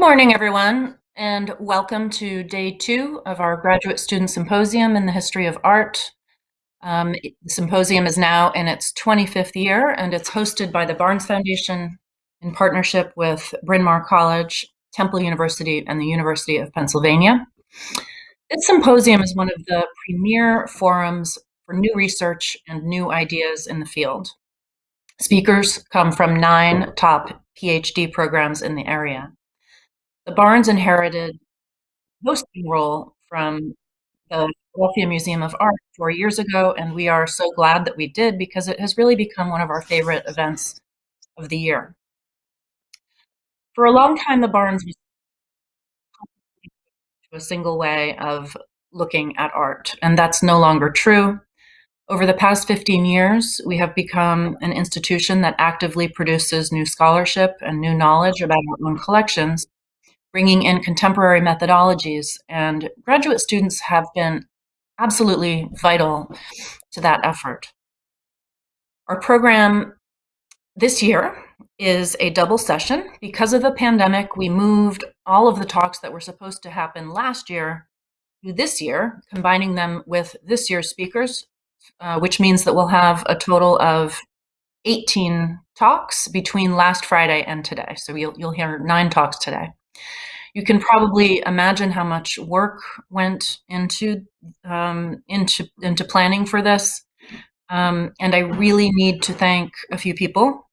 Good morning, everyone, and welcome to day two of our Graduate Student Symposium in the History of Art. Um, the symposium is now in its 25th year, and it's hosted by the Barnes Foundation in partnership with Bryn Mawr College, Temple University, and the University of Pennsylvania. This symposium is one of the premier forums for new research and new ideas in the field. Speakers come from nine top PhD programs in the area. The Barnes inherited hosting role from the Philadelphia Museum of Art four years ago, and we are so glad that we did because it has really become one of our favorite events of the year. For a long time, the Barnes was a single way of looking at art, and that's no longer true. Over the past 15 years, we have become an institution that actively produces new scholarship and new knowledge about our own collections bringing in contemporary methodologies. And graduate students have been absolutely vital to that effort. Our program this year is a double session. Because of the pandemic, we moved all of the talks that were supposed to happen last year to this year, combining them with this year's speakers, uh, which means that we'll have a total of 18 talks between last Friday and today. So you'll, you'll hear nine talks today. You can probably imagine how much work went into um, into into planning for this, um, and I really need to thank a few people,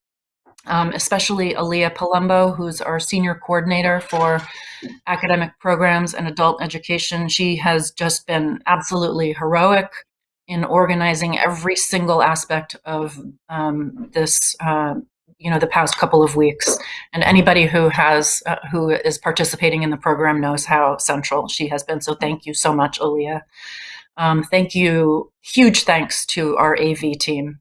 um, especially Aaliyah Palumbo, who's our senior coordinator for academic programs and adult education. She has just been absolutely heroic in organizing every single aspect of um, this uh, you know the past couple of weeks. And anybody who has uh, who is participating in the program knows how central she has been. So thank you so much Aaliyah. Um, thank you. Huge thanks to our AV team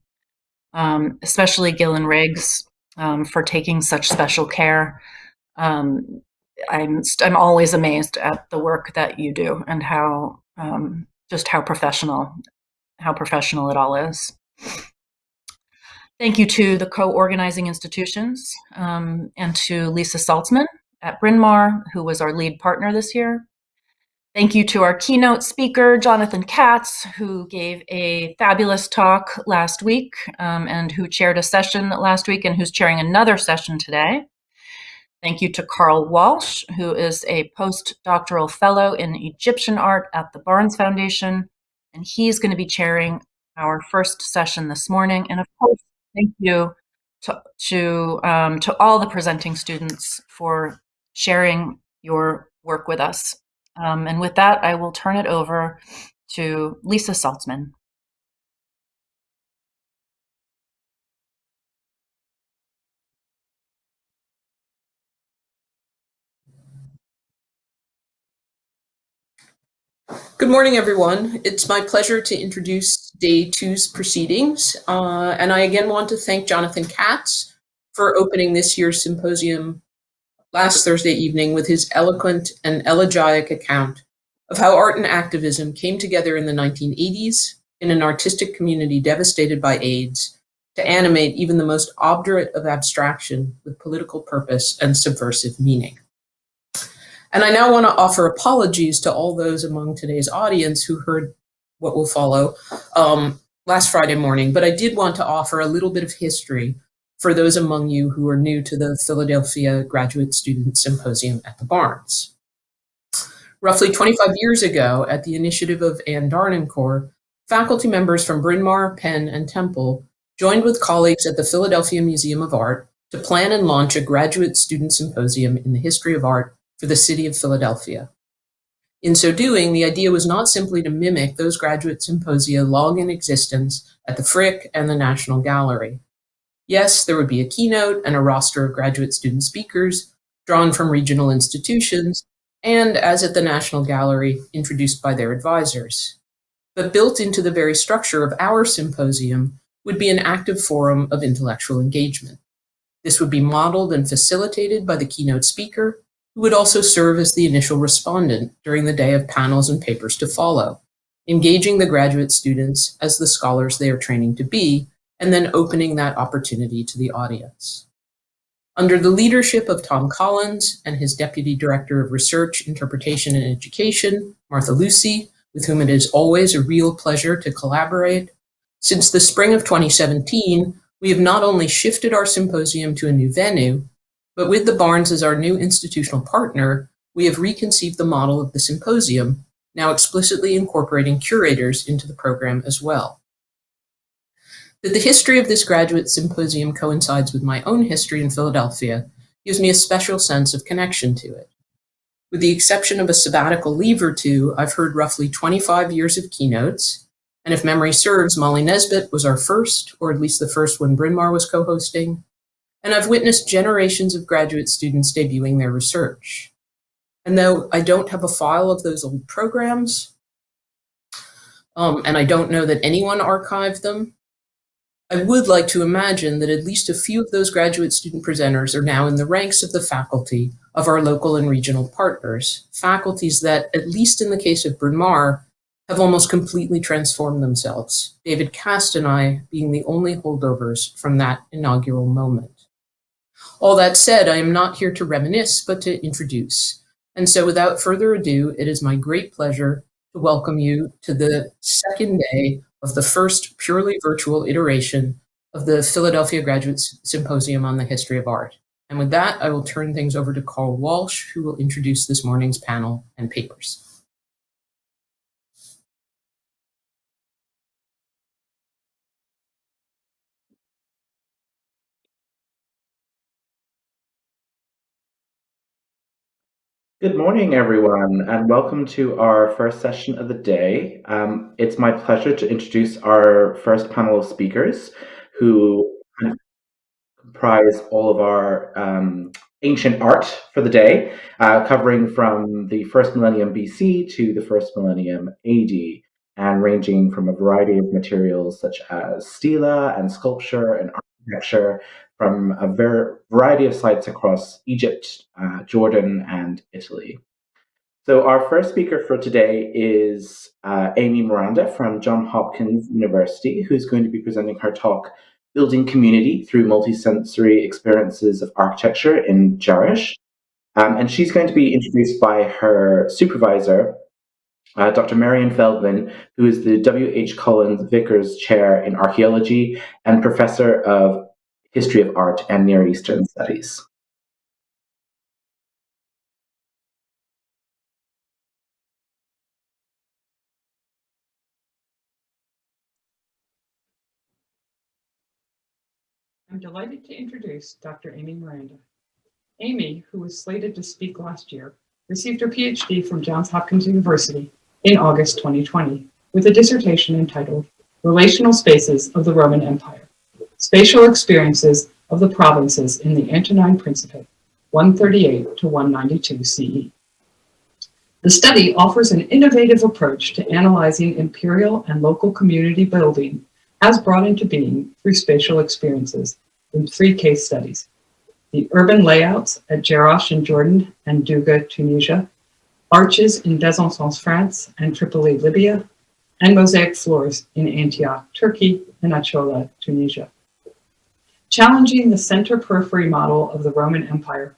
um, especially Gillen Riggs um, for taking such special care. Um, I'm I'm always amazed at the work that you do and how um, just how professional how professional it all is. Thank you to the co-organizing institutions um, and to Lisa Saltzman at Bryn Mawr, who was our lead partner this year. Thank you to our keynote speaker, Jonathan Katz, who gave a fabulous talk last week um, and who chaired a session last week and who's chairing another session today. Thank you to Carl Walsh, who is a postdoctoral fellow in Egyptian art at the Barnes Foundation, and he's going to be chairing our first session this morning. And of course, Thank you to, to, um, to all the presenting students for sharing your work with us. Um, and with that, I will turn it over to Lisa Saltzman. Good morning, everyone. It's my pleasure to introduce day two's proceedings. Uh, and I again want to thank Jonathan Katz for opening this year's symposium last Thursday evening with his eloquent and elegiac account of how art and activism came together in the 1980s in an artistic community devastated by AIDS to animate even the most obdurate of abstraction with political purpose and subversive meaning. And I now want to offer apologies to all those among today's audience who heard what will follow um, last Friday morning, but I did want to offer a little bit of history for those among you who are new to the Philadelphia Graduate Student Symposium at the Barnes. Roughly 25 years ago, at the initiative of Anne d'Harnoncourt, faculty members from Bryn Mawr, Penn, and Temple joined with colleagues at the Philadelphia Museum of Art to plan and launch a graduate student symposium in the history of art for the city of Philadelphia. In so doing, the idea was not simply to mimic those graduate symposia long in existence at the Frick and the National Gallery. Yes, there would be a keynote and a roster of graduate student speakers drawn from regional institutions, and as at the National Gallery, introduced by their advisors. But built into the very structure of our symposium would be an active forum of intellectual engagement. This would be modeled and facilitated by the keynote speaker who would also serve as the initial respondent during the day of panels and papers to follow, engaging the graduate students as the scholars they are training to be, and then opening that opportunity to the audience. Under the leadership of Tom Collins and his Deputy Director of Research, Interpretation, and Education, Martha Lucy, with whom it is always a real pleasure to collaborate, since the spring of 2017, we have not only shifted our symposium to a new venue, but with the Barnes as our new institutional partner, we have reconceived the model of the symposium, now explicitly incorporating curators into the program as well. That the history of this graduate symposium coincides with my own history in Philadelphia gives me a special sense of connection to it. With the exception of a sabbatical leave or two, I've heard roughly 25 years of keynotes, and if memory serves, Molly Nesbit was our first, or at least the first when Bryn Mawr was co-hosting, and I've witnessed generations of graduate students debuting their research. And though I don't have a file of those old programs, um, and I don't know that anyone archived them, I would like to imagine that at least a few of those graduate student presenters are now in the ranks of the faculty of our local and regional partners, faculties that, at least in the case of Bryn Mawr, have almost completely transformed themselves, David Cast and I being the only holdovers from that inaugural moment. All that said, I am not here to reminisce, but to introduce. And so without further ado, it is my great pleasure to welcome you to the second day of the first purely virtual iteration of the Philadelphia Graduate Symposium on the History of Art. And with that, I will turn things over to Carl Walsh, who will introduce this morning's panel and papers. Good morning, everyone, and welcome to our first session of the day. Um, it's my pleasure to introduce our first panel of speakers who comprise all of our um, ancient art for the day, uh, covering from the first millennium BC to the first millennium AD, and ranging from a variety of materials such as stela and sculpture and architecture, from a ver variety of sites across Egypt, uh, Jordan, and Italy. So our first speaker for today is uh, Amy Miranda from Johns Hopkins University, who's going to be presenting her talk, Building Community Through Multisensory Experiences of Architecture in Jerash. Um, and she's going to be introduced by her supervisor, uh, Dr. Marian Feldman, who is the W.H. Collins Vickers Chair in Archaeology and Professor of history of art, and Near Eastern studies. I'm delighted to introduce Dr. Amy Miranda. Amy, who was slated to speak last year, received her PhD from Johns Hopkins University in August 2020 with a dissertation entitled Relational Spaces of the Roman Empire spatial experiences of the provinces in the Antonine Principate, 138 to 192 CE. The study offers an innovative approach to analyzing imperial and local community building as brought into being through spatial experiences in three case studies. The urban layouts at Jerash in Jordan and Dougga, Tunisia, arches in Besançon, France and Tripoli, Libya, and mosaic floors in Antioch, Turkey and Acholla, Tunisia. Challenging the center-periphery model of the Roman Empire,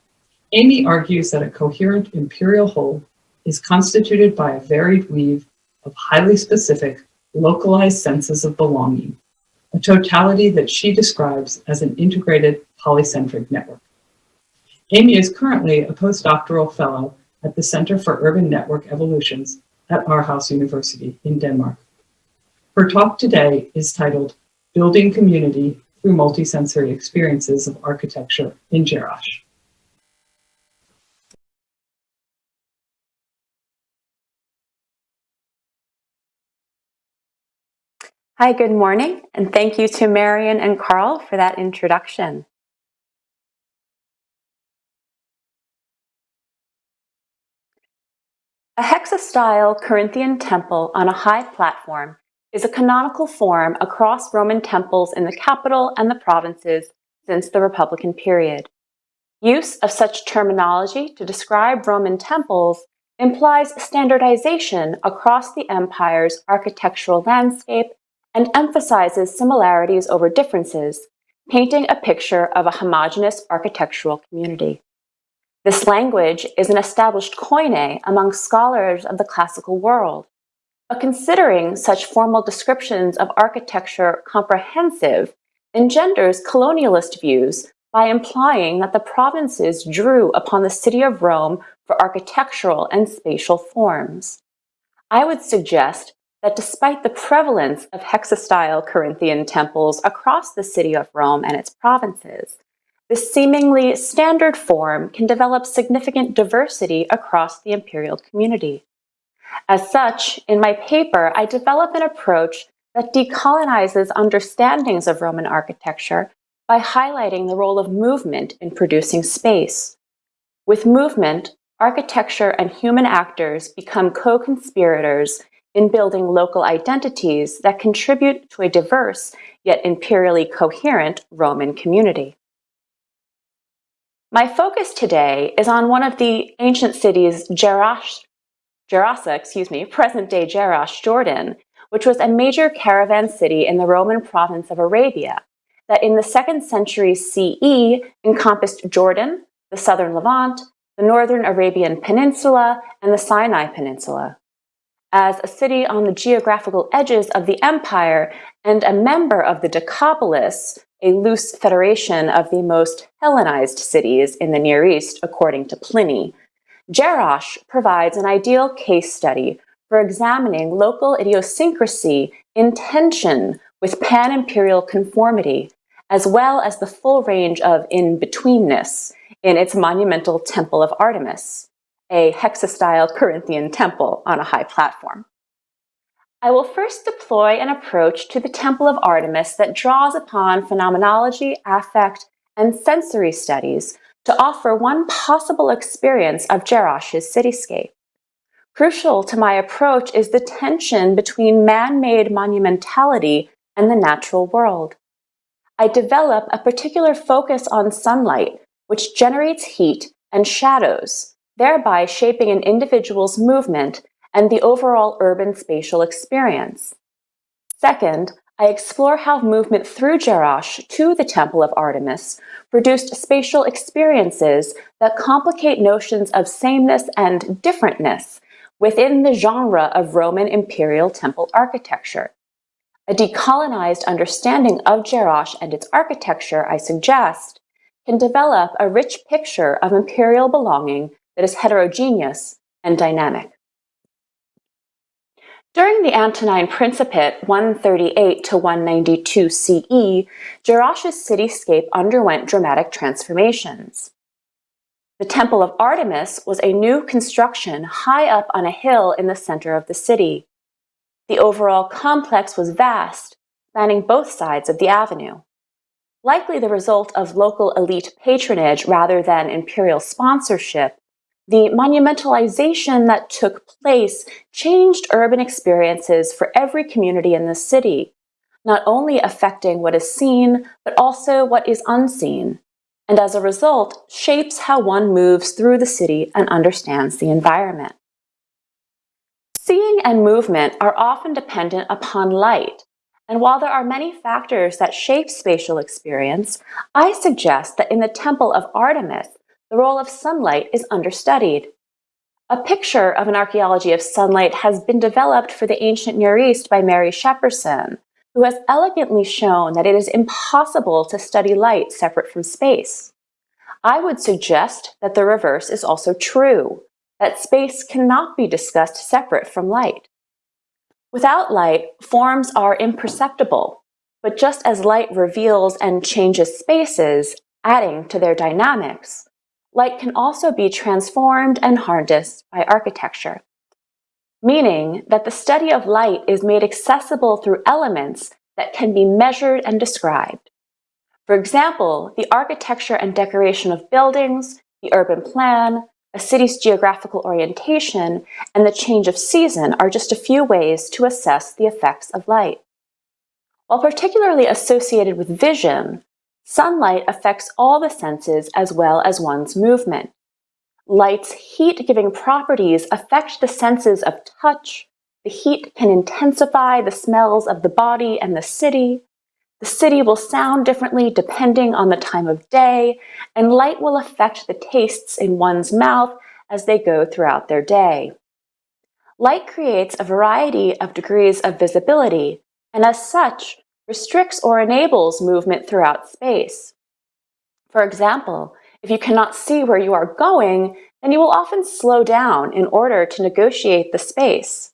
Amy argues that a coherent imperial whole is constituted by a varied weave of highly specific, localized senses of belonging, a totality that she describes as an integrated polycentric network. Amy is currently a postdoctoral fellow at the Center for Urban Network Evolutions at Aarhus University in Denmark. Her talk today is titled Building Community through multisensory experiences of architecture in Jerash. Hi, good morning, and thank you to Marian and Carl for that introduction. A hexastyle Corinthian temple on a high platform is a canonical form across Roman temples in the capital and the provinces since the Republican period. Use of such terminology to describe Roman temples implies standardization across the empire's architectural landscape and emphasizes similarities over differences, painting a picture of a homogeneous architectural community. This language is an established koine among scholars of the classical world, but considering such formal descriptions of architecture comprehensive engenders colonialist views by implying that the provinces drew upon the city of Rome for architectural and spatial forms. I would suggest that despite the prevalence of hexastyle Corinthian temples across the city of Rome and its provinces, this seemingly standard form can develop significant diversity across the imperial community. As such, in my paper, I develop an approach that decolonizes understandings of Roman architecture by highlighting the role of movement in producing space. With movement, architecture and human actors become co-conspirators in building local identities that contribute to a diverse yet imperially coherent Roman community. My focus today is on one of the ancient cities, Jerash, Gerasa, excuse me, present-day Jerash, Jordan, which was a major caravan city in the Roman province of Arabia that in the second century CE encompassed Jordan, the southern Levant, the northern Arabian Peninsula, and the Sinai Peninsula. As a city on the geographical edges of the empire and a member of the Decapolis, a loose federation of the most Hellenized cities in the Near East, according to Pliny, Jerash provides an ideal case study for examining local idiosyncrasy in tension with pan-imperial conformity, as well as the full range of in-betweenness in its monumental Temple of Artemis, a hexastyle Corinthian temple on a high platform. I will first deploy an approach to the Temple of Artemis that draws upon phenomenology, affect, and sensory studies to offer one possible experience of Jerash's cityscape. Crucial to my approach is the tension between man-made monumentality and the natural world. I develop a particular focus on sunlight, which generates heat and shadows, thereby shaping an individual's movement and the overall urban spatial experience. Second, I explore how movement through Jerash to the Temple of Artemis produced spatial experiences that complicate notions of sameness and differentness within the genre of Roman imperial temple architecture. A decolonized understanding of Jerash and its architecture, I suggest, can develop a rich picture of imperial belonging that is heterogeneous and dynamic. During the Antonine Principate 138 to 192 CE, Jerash's cityscape underwent dramatic transformations. The Temple of Artemis was a new construction high up on a hill in the center of the city. The overall complex was vast, spanning both sides of the avenue. Likely the result of local elite patronage rather than imperial sponsorship, the monumentalization that took place changed urban experiences for every community in the city, not only affecting what is seen, but also what is unseen, and as a result, shapes how one moves through the city and understands the environment. Seeing and movement are often dependent upon light, and while there are many factors that shape spatial experience, I suggest that in the Temple of Artemis, the role of sunlight is understudied. A picture of an archaeology of sunlight has been developed for the ancient Near East by Mary Shepperson, who has elegantly shown that it is impossible to study light separate from space. I would suggest that the reverse is also true, that space cannot be discussed separate from light. Without light, forms are imperceptible, but just as light reveals and changes spaces, adding to their dynamics, light can also be transformed and harnessed by architecture, meaning that the study of light is made accessible through elements that can be measured and described. For example, the architecture and decoration of buildings, the urban plan, a city's geographical orientation, and the change of season are just a few ways to assess the effects of light. While particularly associated with vision, Sunlight affects all the senses as well as one's movement. Light's heat-giving properties affect the senses of touch. The heat can intensify the smells of the body and the city. The city will sound differently depending on the time of day, and light will affect the tastes in one's mouth as they go throughout their day. Light creates a variety of degrees of visibility, and as such, restricts or enables movement throughout space. For example, if you cannot see where you are going, then you will often slow down in order to negotiate the space.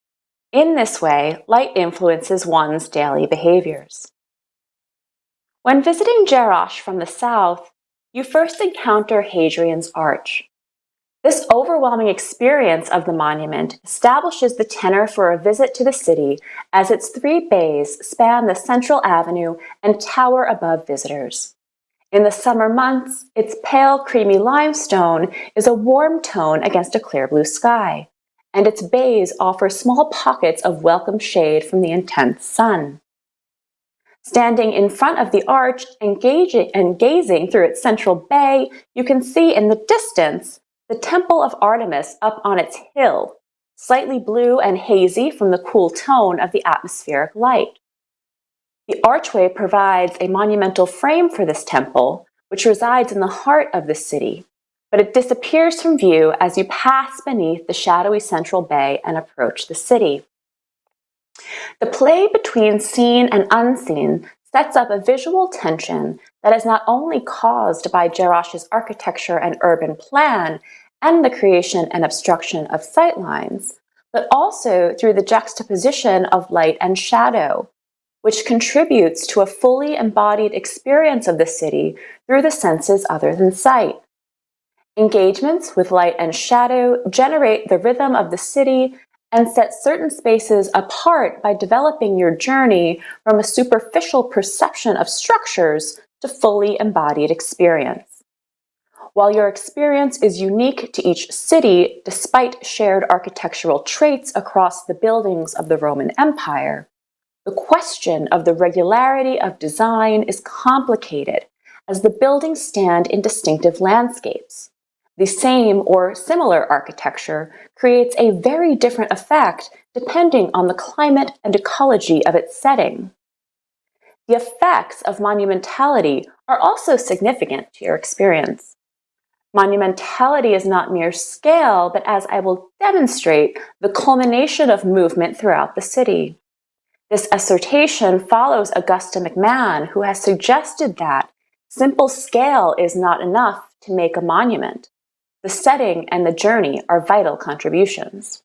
In this way, light influences one's daily behaviors. When visiting Jerash from the south, you first encounter Hadrian's Arch. This overwhelming experience of the monument establishes the tenor for a visit to the city as its three bays span the central avenue and tower above visitors. In the summer months, its pale creamy limestone is a warm tone against a clear blue sky, and its bays offer small pockets of welcome shade from the intense sun. Standing in front of the arch engaging, and gazing through its central bay, you can see in the distance the Temple of Artemis up on its hill, slightly blue and hazy from the cool tone of the atmospheric light. The archway provides a monumental frame for this temple, which resides in the heart of the city, but it disappears from view as you pass beneath the shadowy central bay and approach the city. The play between seen and unseen sets up a visual tension that is not only caused by Jerash's architecture and urban plan and the creation and obstruction of sightlines, but also through the juxtaposition of light and shadow, which contributes to a fully embodied experience of the city through the senses other than sight. Engagements with light and shadow generate the rhythm of the city and set certain spaces apart by developing your journey from a superficial perception of structures to fully embodied experience. While your experience is unique to each city, despite shared architectural traits across the buildings of the Roman Empire, the question of the regularity of design is complicated as the buildings stand in distinctive landscapes. The same or similar architecture creates a very different effect depending on the climate and ecology of its setting. The effects of monumentality are also significant to your experience. Monumentality is not mere scale, but as I will demonstrate, the culmination of movement throughout the city. This assertion follows Augusta McMahon, who has suggested that simple scale is not enough to make a monument the setting and the journey are vital contributions.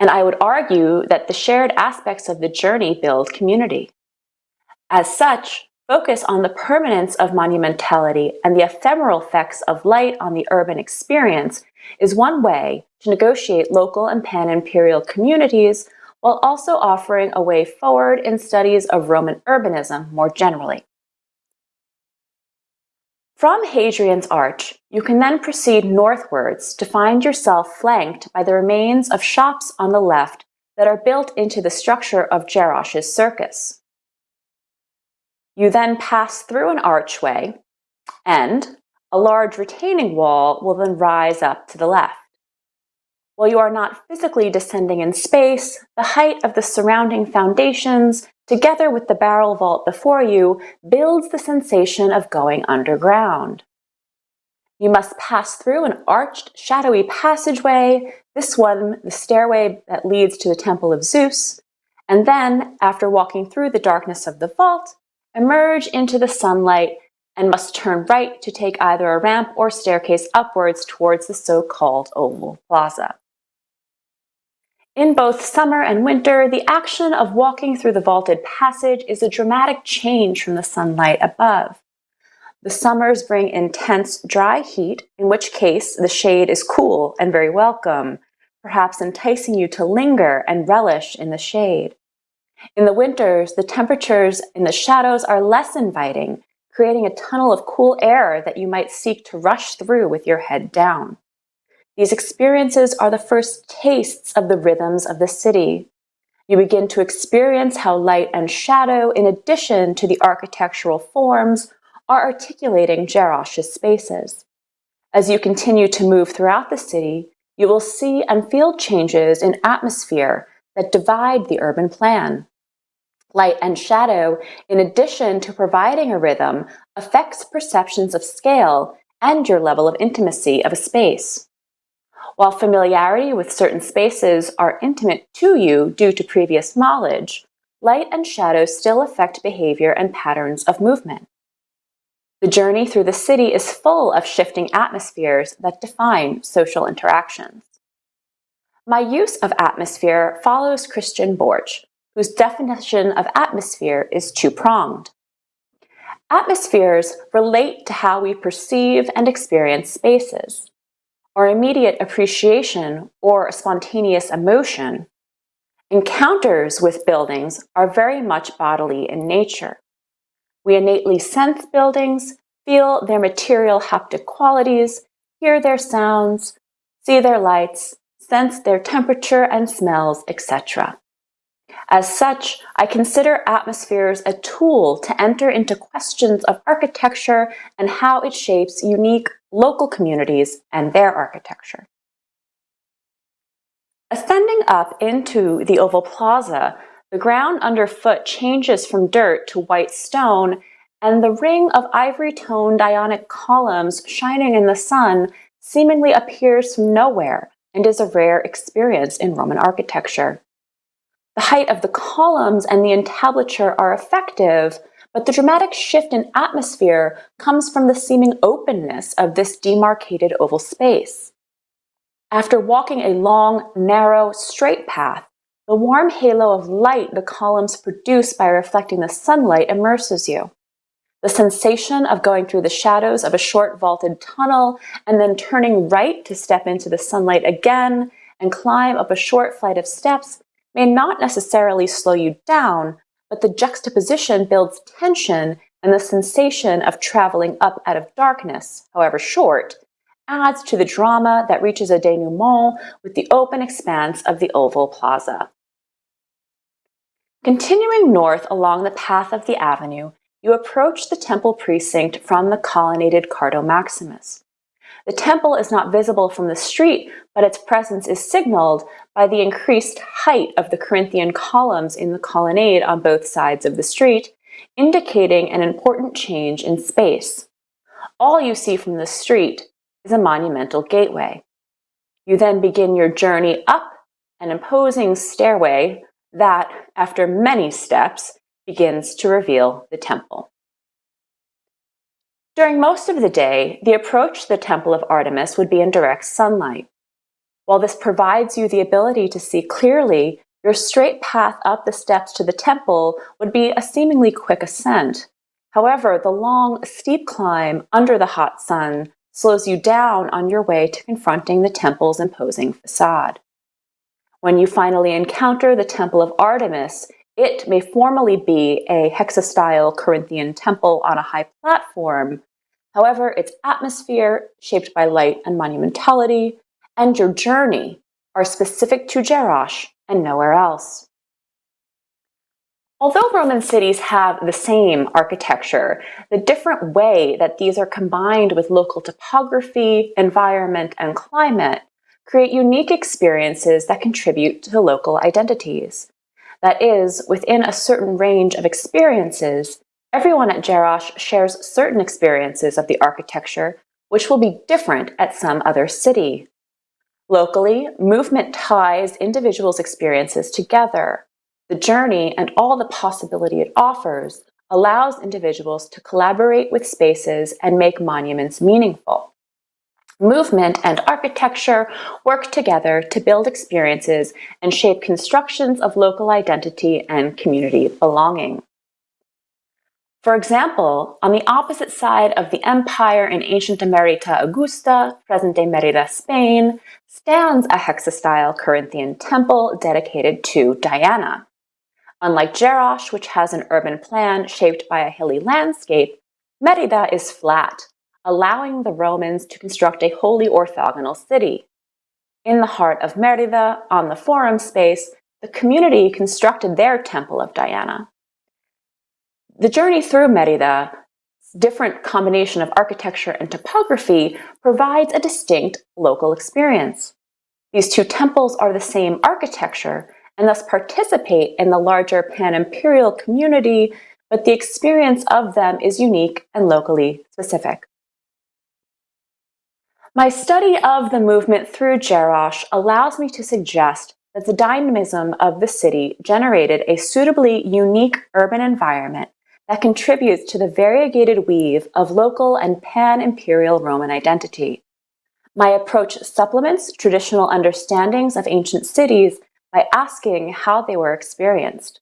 And I would argue that the shared aspects of the journey build community. As such, focus on the permanence of monumentality and the ephemeral effects of light on the urban experience is one way to negotiate local and pan-imperial communities while also offering a way forward in studies of Roman urbanism more generally. From Hadrian's Arch, you can then proceed northwards to find yourself flanked by the remains of shops on the left that are built into the structure of Jerash's circus. You then pass through an archway and a large retaining wall will then rise up to the left. While you are not physically descending in space, the height of the surrounding foundations together with the barrel vault before you, builds the sensation of going underground. You must pass through an arched, shadowy passageway, this one the stairway that leads to the Temple of Zeus, and then, after walking through the darkness of the vault, emerge into the sunlight and must turn right to take either a ramp or staircase upwards towards the so-called Oval Plaza. In both summer and winter, the action of walking through the vaulted passage is a dramatic change from the sunlight above. The summers bring intense dry heat, in which case the shade is cool and very welcome, perhaps enticing you to linger and relish in the shade. In the winters, the temperatures in the shadows are less inviting, creating a tunnel of cool air that you might seek to rush through with your head down. These experiences are the first tastes of the rhythms of the city. You begin to experience how light and shadow, in addition to the architectural forms, are articulating Jerash's spaces. As you continue to move throughout the city, you will see and feel changes in atmosphere that divide the urban plan. Light and shadow, in addition to providing a rhythm, affects perceptions of scale and your level of intimacy of a space. While familiarity with certain spaces are intimate to you due to previous knowledge, light and shadow still affect behavior and patterns of movement. The journey through the city is full of shifting atmospheres that define social interactions. My use of atmosphere follows Christian Borch, whose definition of atmosphere is two-pronged. Atmospheres relate to how we perceive and experience spaces. Our immediate appreciation or spontaneous emotion. Encounters with buildings are very much bodily in nature. We innately sense buildings, feel their material haptic qualities, hear their sounds, see their lights, sense their temperature and smells, etc. As such, I consider atmospheres a tool to enter into questions of architecture and how it shapes unique local communities and their architecture. Ascending up into the Oval Plaza, the ground underfoot changes from dirt to white stone, and the ring of ivory-toned ionic columns shining in the sun seemingly appears from nowhere and is a rare experience in Roman architecture. The height of the columns and the entablature are effective, but the dramatic shift in atmosphere comes from the seeming openness of this demarcated oval space. After walking a long, narrow, straight path, the warm halo of light the columns produce by reflecting the sunlight immerses you. The sensation of going through the shadows of a short vaulted tunnel and then turning right to step into the sunlight again and climb up a short flight of steps may not necessarily slow you down, but the juxtaposition builds tension and the sensation of traveling up out of darkness, however short, adds to the drama that reaches a denouement with the open expanse of the Oval Plaza. Continuing north along the path of the avenue, you approach the temple precinct from the colonnaded Cardo Maximus. The temple is not visible from the street, but its presence is signaled by the increased height of the Corinthian columns in the colonnade on both sides of the street, indicating an important change in space. All you see from the street is a monumental gateway. You then begin your journey up an imposing stairway that, after many steps, begins to reveal the temple. During most of the day, the approach to the Temple of Artemis would be in direct sunlight. While this provides you the ability to see clearly, your straight path up the steps to the temple would be a seemingly quick ascent. However, the long, steep climb under the hot sun slows you down on your way to confronting the temple's imposing facade. When you finally encounter the Temple of Artemis, it may formally be a hexastyle Corinthian temple on a high platform. However, its atmosphere, shaped by light and monumentality, and your journey are specific to Jerash and nowhere else. Although Roman cities have the same architecture, the different way that these are combined with local topography, environment, and climate create unique experiences that contribute to local identities. That is, within a certain range of experiences, everyone at Jerash shares certain experiences of the architecture, which will be different at some other city. Locally, movement ties individuals' experiences together. The journey and all the possibility it offers allows individuals to collaborate with spaces and make monuments meaningful. Movement and architecture work together to build experiences and shape constructions of local identity and community belonging. For example, on the opposite side of the empire in ancient Emerita Augusta, present-day Merida, Spain, stands a hexastyle Corinthian temple dedicated to Diana. Unlike Jerash, which has an urban plan shaped by a hilly landscape, Merida is flat, allowing the Romans to construct a wholly orthogonal city. In the heart of Merida, on the forum space, the community constructed their Temple of Diana. The journey through Merida, different combination of architecture and topography, provides a distinct local experience. These two temples are the same architecture, and thus participate in the larger pan-imperial community, but the experience of them is unique and locally specific. My study of the movement through Jerash allows me to suggest that the dynamism of the city generated a suitably unique urban environment that contributes to the variegated weave of local and pan-imperial Roman identity. My approach supplements traditional understandings of ancient cities by asking how they were experienced.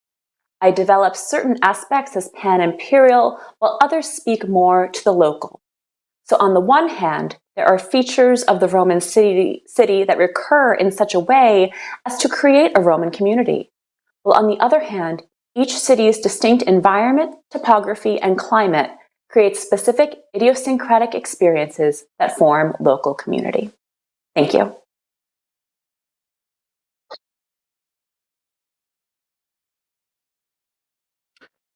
I develop certain aspects as pan-imperial, while others speak more to the local. So on the one hand, there are features of the Roman city, city that recur in such a way as to create a Roman community. While on the other hand, each city's distinct environment, topography, and climate creates specific idiosyncratic experiences that form local community. Thank you.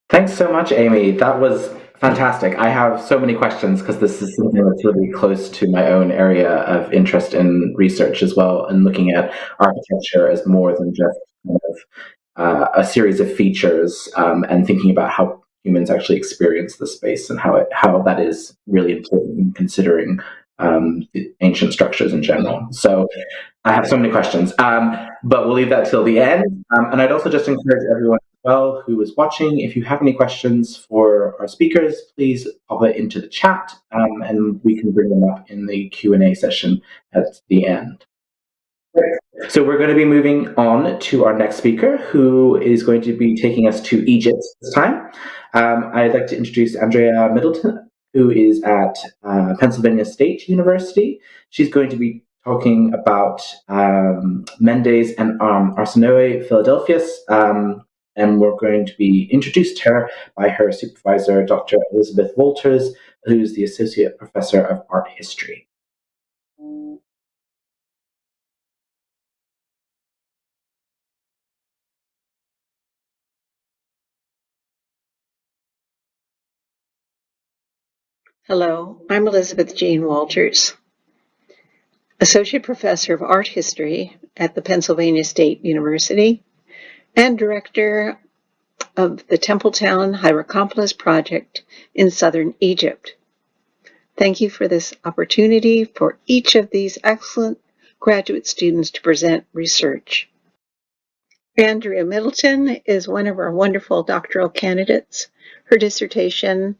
Thanks so much, Amy. That was fantastic. I have so many questions because this is something that's really close to my own area of interest in research as well, and looking at architecture as more than just kind of uh, a series of features um, and thinking about how humans actually experience the space and how it how that is really important in considering um, ancient structures in general. So I have so many questions, um, but we'll leave that till the end. Um, and I'd also just encourage everyone as well who is watching, if you have any questions for our speakers, please pop it into the chat um, and we can bring them up in the Q&A session at the end. So we're going to be moving on to our next speaker, who is going to be taking us to Egypt this time. Um, I'd like to introduce Andrea Middleton, who is at uh, Pennsylvania State University. She's going to be talking about um, Mendes and um, Arsinoe um, and we're going to be introduced to her by her supervisor, Dr. Elizabeth Walters, who's the Associate Professor of Art History. Hello, I'm Elizabeth Jean Walters, Associate Professor of Art History at the Pennsylvania State University and Director of the Templetown Hierakonpolis Project in Southern Egypt. Thank you for this opportunity for each of these excellent graduate students to present research. Andrea Middleton is one of our wonderful doctoral candidates. Her dissertation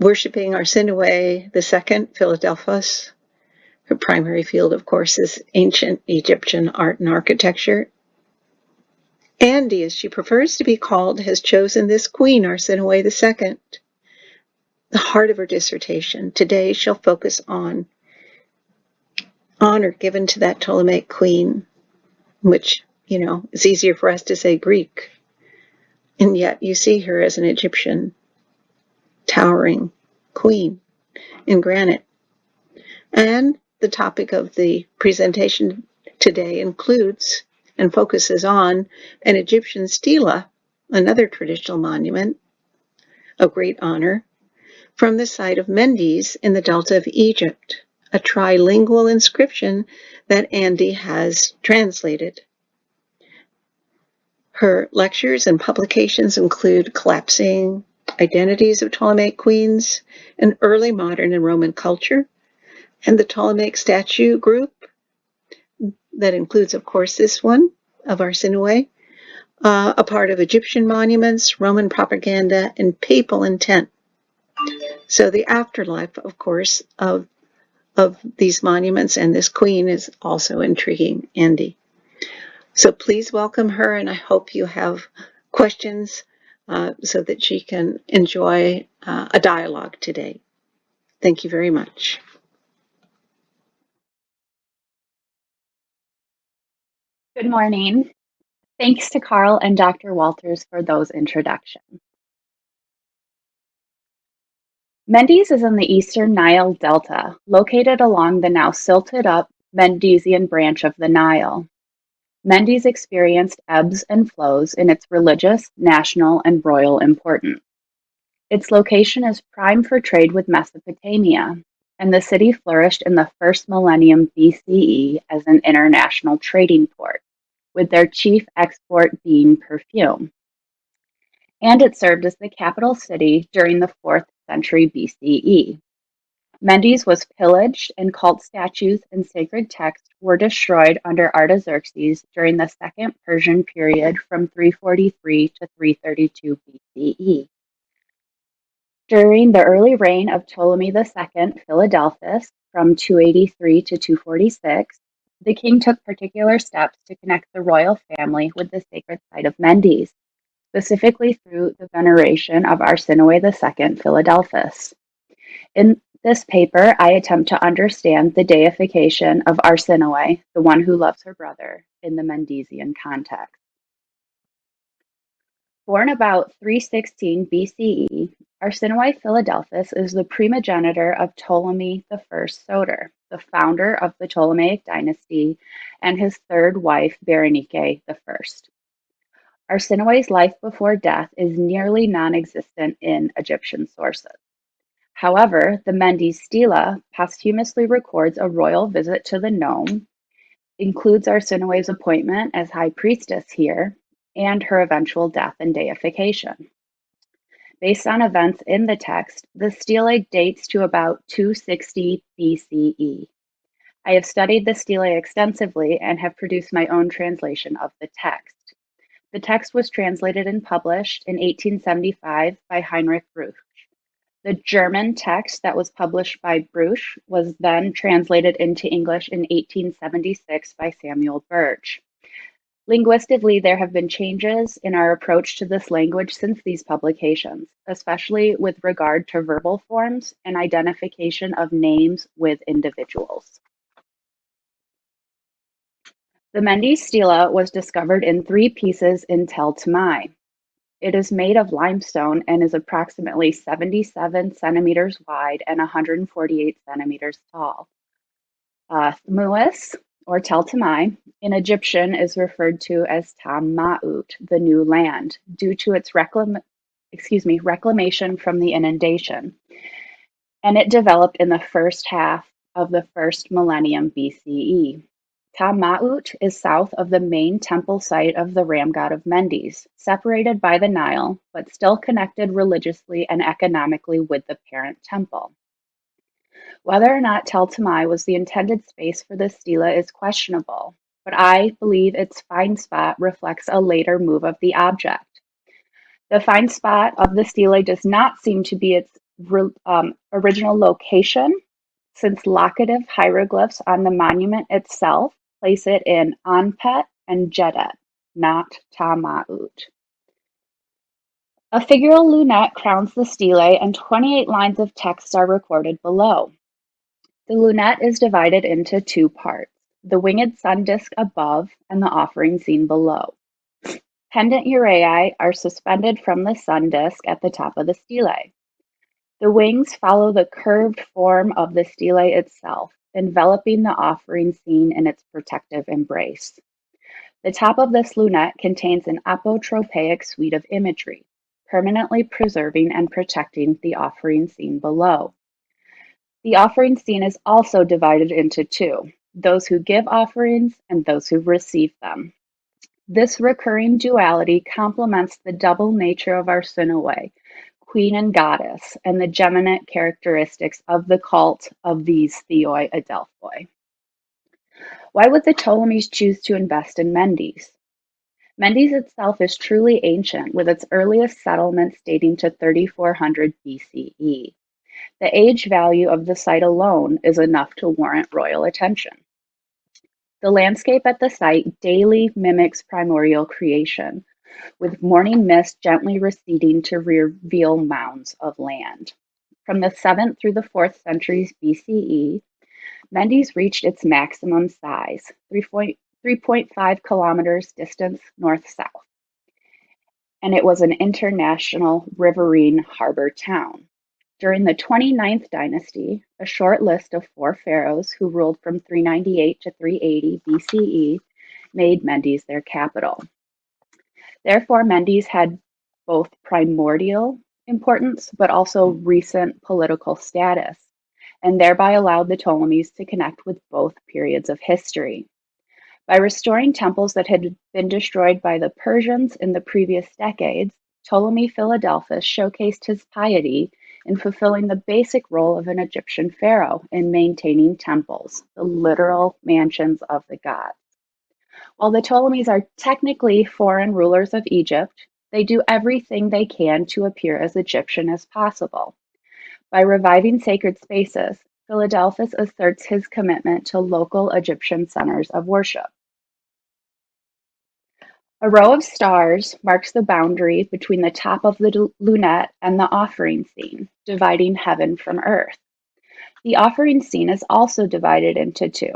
Worshipping Arsinoe II, Philadelphus. Her primary field, of course, is ancient Egyptian art and architecture. Andy, as she prefers to be called, has chosen this queen, Arsinoe II, the heart of her dissertation. Today she'll focus on honor given to that Ptolemaic queen, which, you know, is easier for us to say Greek. And yet you see her as an Egyptian towering queen in granite. And the topic of the presentation today includes and focuses on an Egyptian stela, another traditional monument of great honor, from the site of Mendes in the Delta of Egypt, a trilingual inscription that Andy has translated. Her lectures and publications include Collapsing Identities of Ptolemaic Queens, and Early Modern and Roman Culture, and the Ptolemaic Statue Group, that includes, of course, this one of Arsinoe, uh, a part of Egyptian monuments, Roman propaganda, and papal intent. So the afterlife, of course, of, of these monuments and this queen is also intriguing, Andy. So please welcome her, and I hope you have questions uh, so that she can enjoy uh, a dialogue today. Thank you very much. Good morning. Thanks to Carl and Dr. Walters for those introductions. Mendes is in the eastern Nile Delta, located along the now silted up Mendesian branch of the Nile. Mendes experienced ebbs and flows in its religious, national, and royal importance. Its location is prime for trade with Mesopotamia, and the city flourished in the first millennium BCE as an international trading port, with their chief export being perfume. And it served as the capital city during the 4th century BCE. Mendes was pillaged, and cult statues and sacred texts were destroyed under Artaxerxes during the Second Persian period from 343 to 332 BCE. During the early reign of Ptolemy II Philadelphus from 283 to 246, the king took particular steps to connect the royal family with the sacred site of Mendes, specifically through the veneration of Arsinoe II Philadelphus. In this paper, I attempt to understand the deification of Arsinoe, the one who loves her brother, in the Mendesian context. Born about 316 BCE, Arsinoe Philadelphus is the primogenitor of Ptolemy I Soter, the founder of the Ptolemaic dynasty, and his third wife, Berenike I. Arsinoe's life before death is nearly non-existent in Egyptian sources. However, the Mendes Stela posthumously records a royal visit to the nome, includes Arsinoe's appointment as high priestess here, and her eventual death and deification. Based on events in the text, the stele dates to about 260 BCE. I have studied the stele extensively and have produced my own translation of the text. The text was translated and published in 1875 by Heinrich Brugsch. The German text that was published by Brugsch was then translated into English in 1876 by Samuel Birch. Linguistically, there have been changes in our approach to this language since these publications, especially with regard to verbal forms and identification of names with individuals. The Mendes stela was discovered in three pieces in Tel Tamai. It is made of limestone and is approximately 77 centimeters wide and 148 centimeters tall. Uh, or Tel Tamai, in Egyptian is referred to as Tam-Ma'ut, the new land, due to its reclam excuse me, reclamation from the inundation. And it developed in the first half of the first millennium BCE. Tam-Ma'ut is south of the main temple site of the ram god of Mendes, separated by the Nile, but still connected religiously and economically with the parent temple. Whether or not Tel Tamai was the intended space for the stela is questionable, but I believe its find spot reflects a later move of the object. The find spot of the stele does not seem to be its um, original location, since locative hieroglyphs on the monument itself place it in Anpet and Jedet, not Tama'ut. A figural lunette crowns the stele, and 28 lines of text are recorded below. The lunette is divided into two parts, the winged sun disk above and the offering scene below. Pendant uraei are suspended from the sun disk at the top of the stele. The wings follow the curved form of the stele itself, enveloping the offering scene in its protective embrace. The top of this lunette contains an apotropaic suite of imagery, permanently preserving and protecting the offering scene below. The offering scene is also divided into two, those who give offerings and those who receive them. This recurring duality complements the double nature of our Arsinoe, queen and goddess, and the geminate characteristics of the cult of these Theoi Adelphoi. Why would the Ptolemies choose to invest in Mendes? Mendes itself is truly ancient, with its earliest settlements dating to 3400 BCE. The age value of the site alone is enough to warrant royal attention. The landscape at the site daily mimics primordial creation, with morning mist gently receding to reveal mounds of land. From the 7th through the 4th centuries BCE, Mendes reached its maximum size, 3.5 kilometers distance north-south, and it was an international riverine harbor town. During the 29th dynasty, a short list of four pharaohs who ruled from 398 to 380 BCE made Mendes their capital. Therefore, Mendes had both primordial importance but also mm. recent political status, and thereby allowed the Ptolemies to connect with both periods of history. By restoring temples that had been destroyed by the Persians in the previous decades, Ptolemy Philadelphus showcased his piety in fulfilling the basic role of an Egyptian pharaoh in maintaining temples, the literal mansions of the gods. While the Ptolemies are technically foreign rulers of Egypt, they do everything they can to appear as Egyptian as possible. By reviving sacred spaces, Philadelphus asserts his commitment to local Egyptian centers of worship. A row of stars marks the boundary between the top of the lunette and the offering scene, dividing heaven from earth. The offering scene is also divided into two.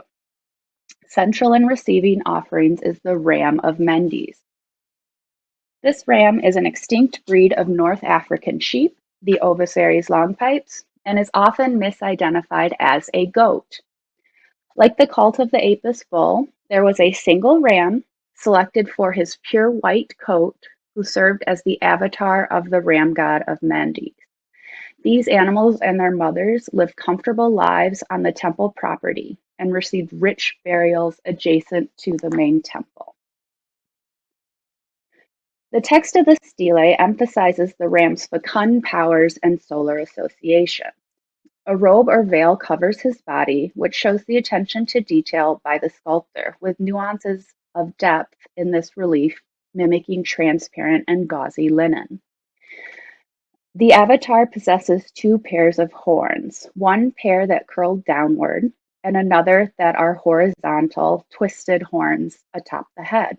Central in receiving offerings is the ram of Mendes. This ram is an extinct breed of North African sheep, the Ovis aries longipes, and is often misidentified as a goat. Like the cult of the Apis bull, there was a single ram selected for his pure white coat who served as the avatar of the ram god of Mendes. These animals and their mothers lived comfortable lives on the temple property and received rich burials adjacent to the main temple. The text of the stele emphasizes the ram's fecund powers and solar association. A robe or veil covers his body, which shows the attention to detail by the sculptor, with nuances of depth in this relief mimicking transparent and gauzy linen. The avatar possesses two pairs of horns, one pair that curled downward and another that are horizontal, twisted horns atop the head.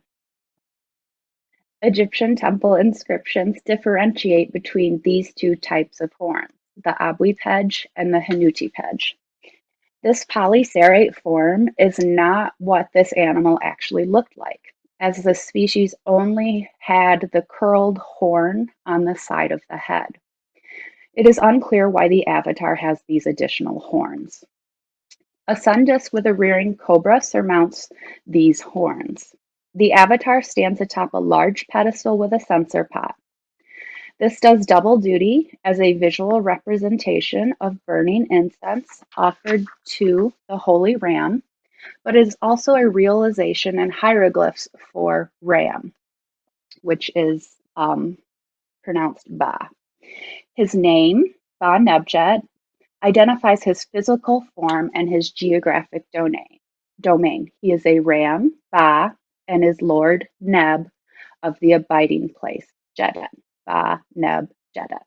Egyptian temple inscriptions differentiate between these two types of horns, the Abui-Pej and the Hanuti-Pej. This polycerate form is not what this animal actually looked like, as the species only had the curled horn on the side of the head. It is unclear why the avatar has these additional horns. A sun disk with a rearing cobra surmounts these horns. The avatar stands atop a large pedestal with a censer pot. This does double duty as a visual representation of burning incense offered to the Holy Ram, but is also a realization and hieroglyphs for Ram, which is um, pronounced Ba. His name, Ba Nebjet, identifies his physical form and his geographic domain. He is a Ram, Ba, and is Lord Neb of the abiding place, Jedet, Ba Neb Jedet.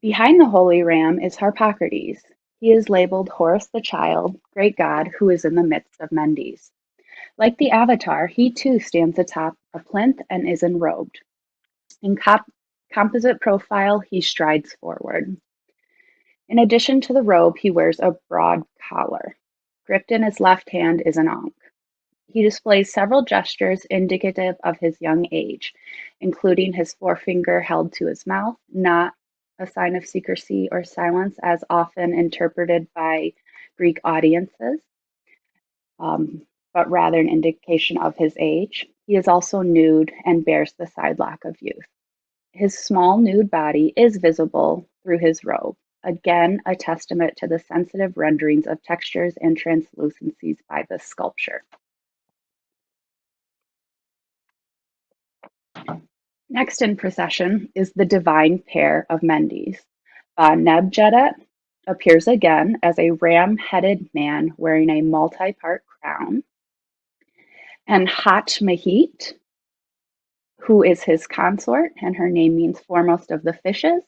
Behind the holy ram is Harpocrates. He is labeled Horus the Child, great god who is in the midst of Mendes. Like the avatar, he too stands atop a plinth and is enrobed. In composite profile, he strides forward. In addition to the robe, he wears a broad collar. Gripped in his left hand is an ankh. He displays several gestures indicative of his young age, including his forefinger held to his mouth, not a sign of secrecy or silence as often interpreted by Greek audiences, um, but rather an indication of his age. He is also nude and bears the sidelock of youth. His small nude body is visible through his robe, again a testament to the sensitive renderings of textures and translucencies by the sculpture. Next in procession is the divine pair of Mendes. Uh, Nebjedet appears again as a ram-headed man wearing a multi-part crown. And Hat Mahit, who is his consort, and her name means foremost of the fishes,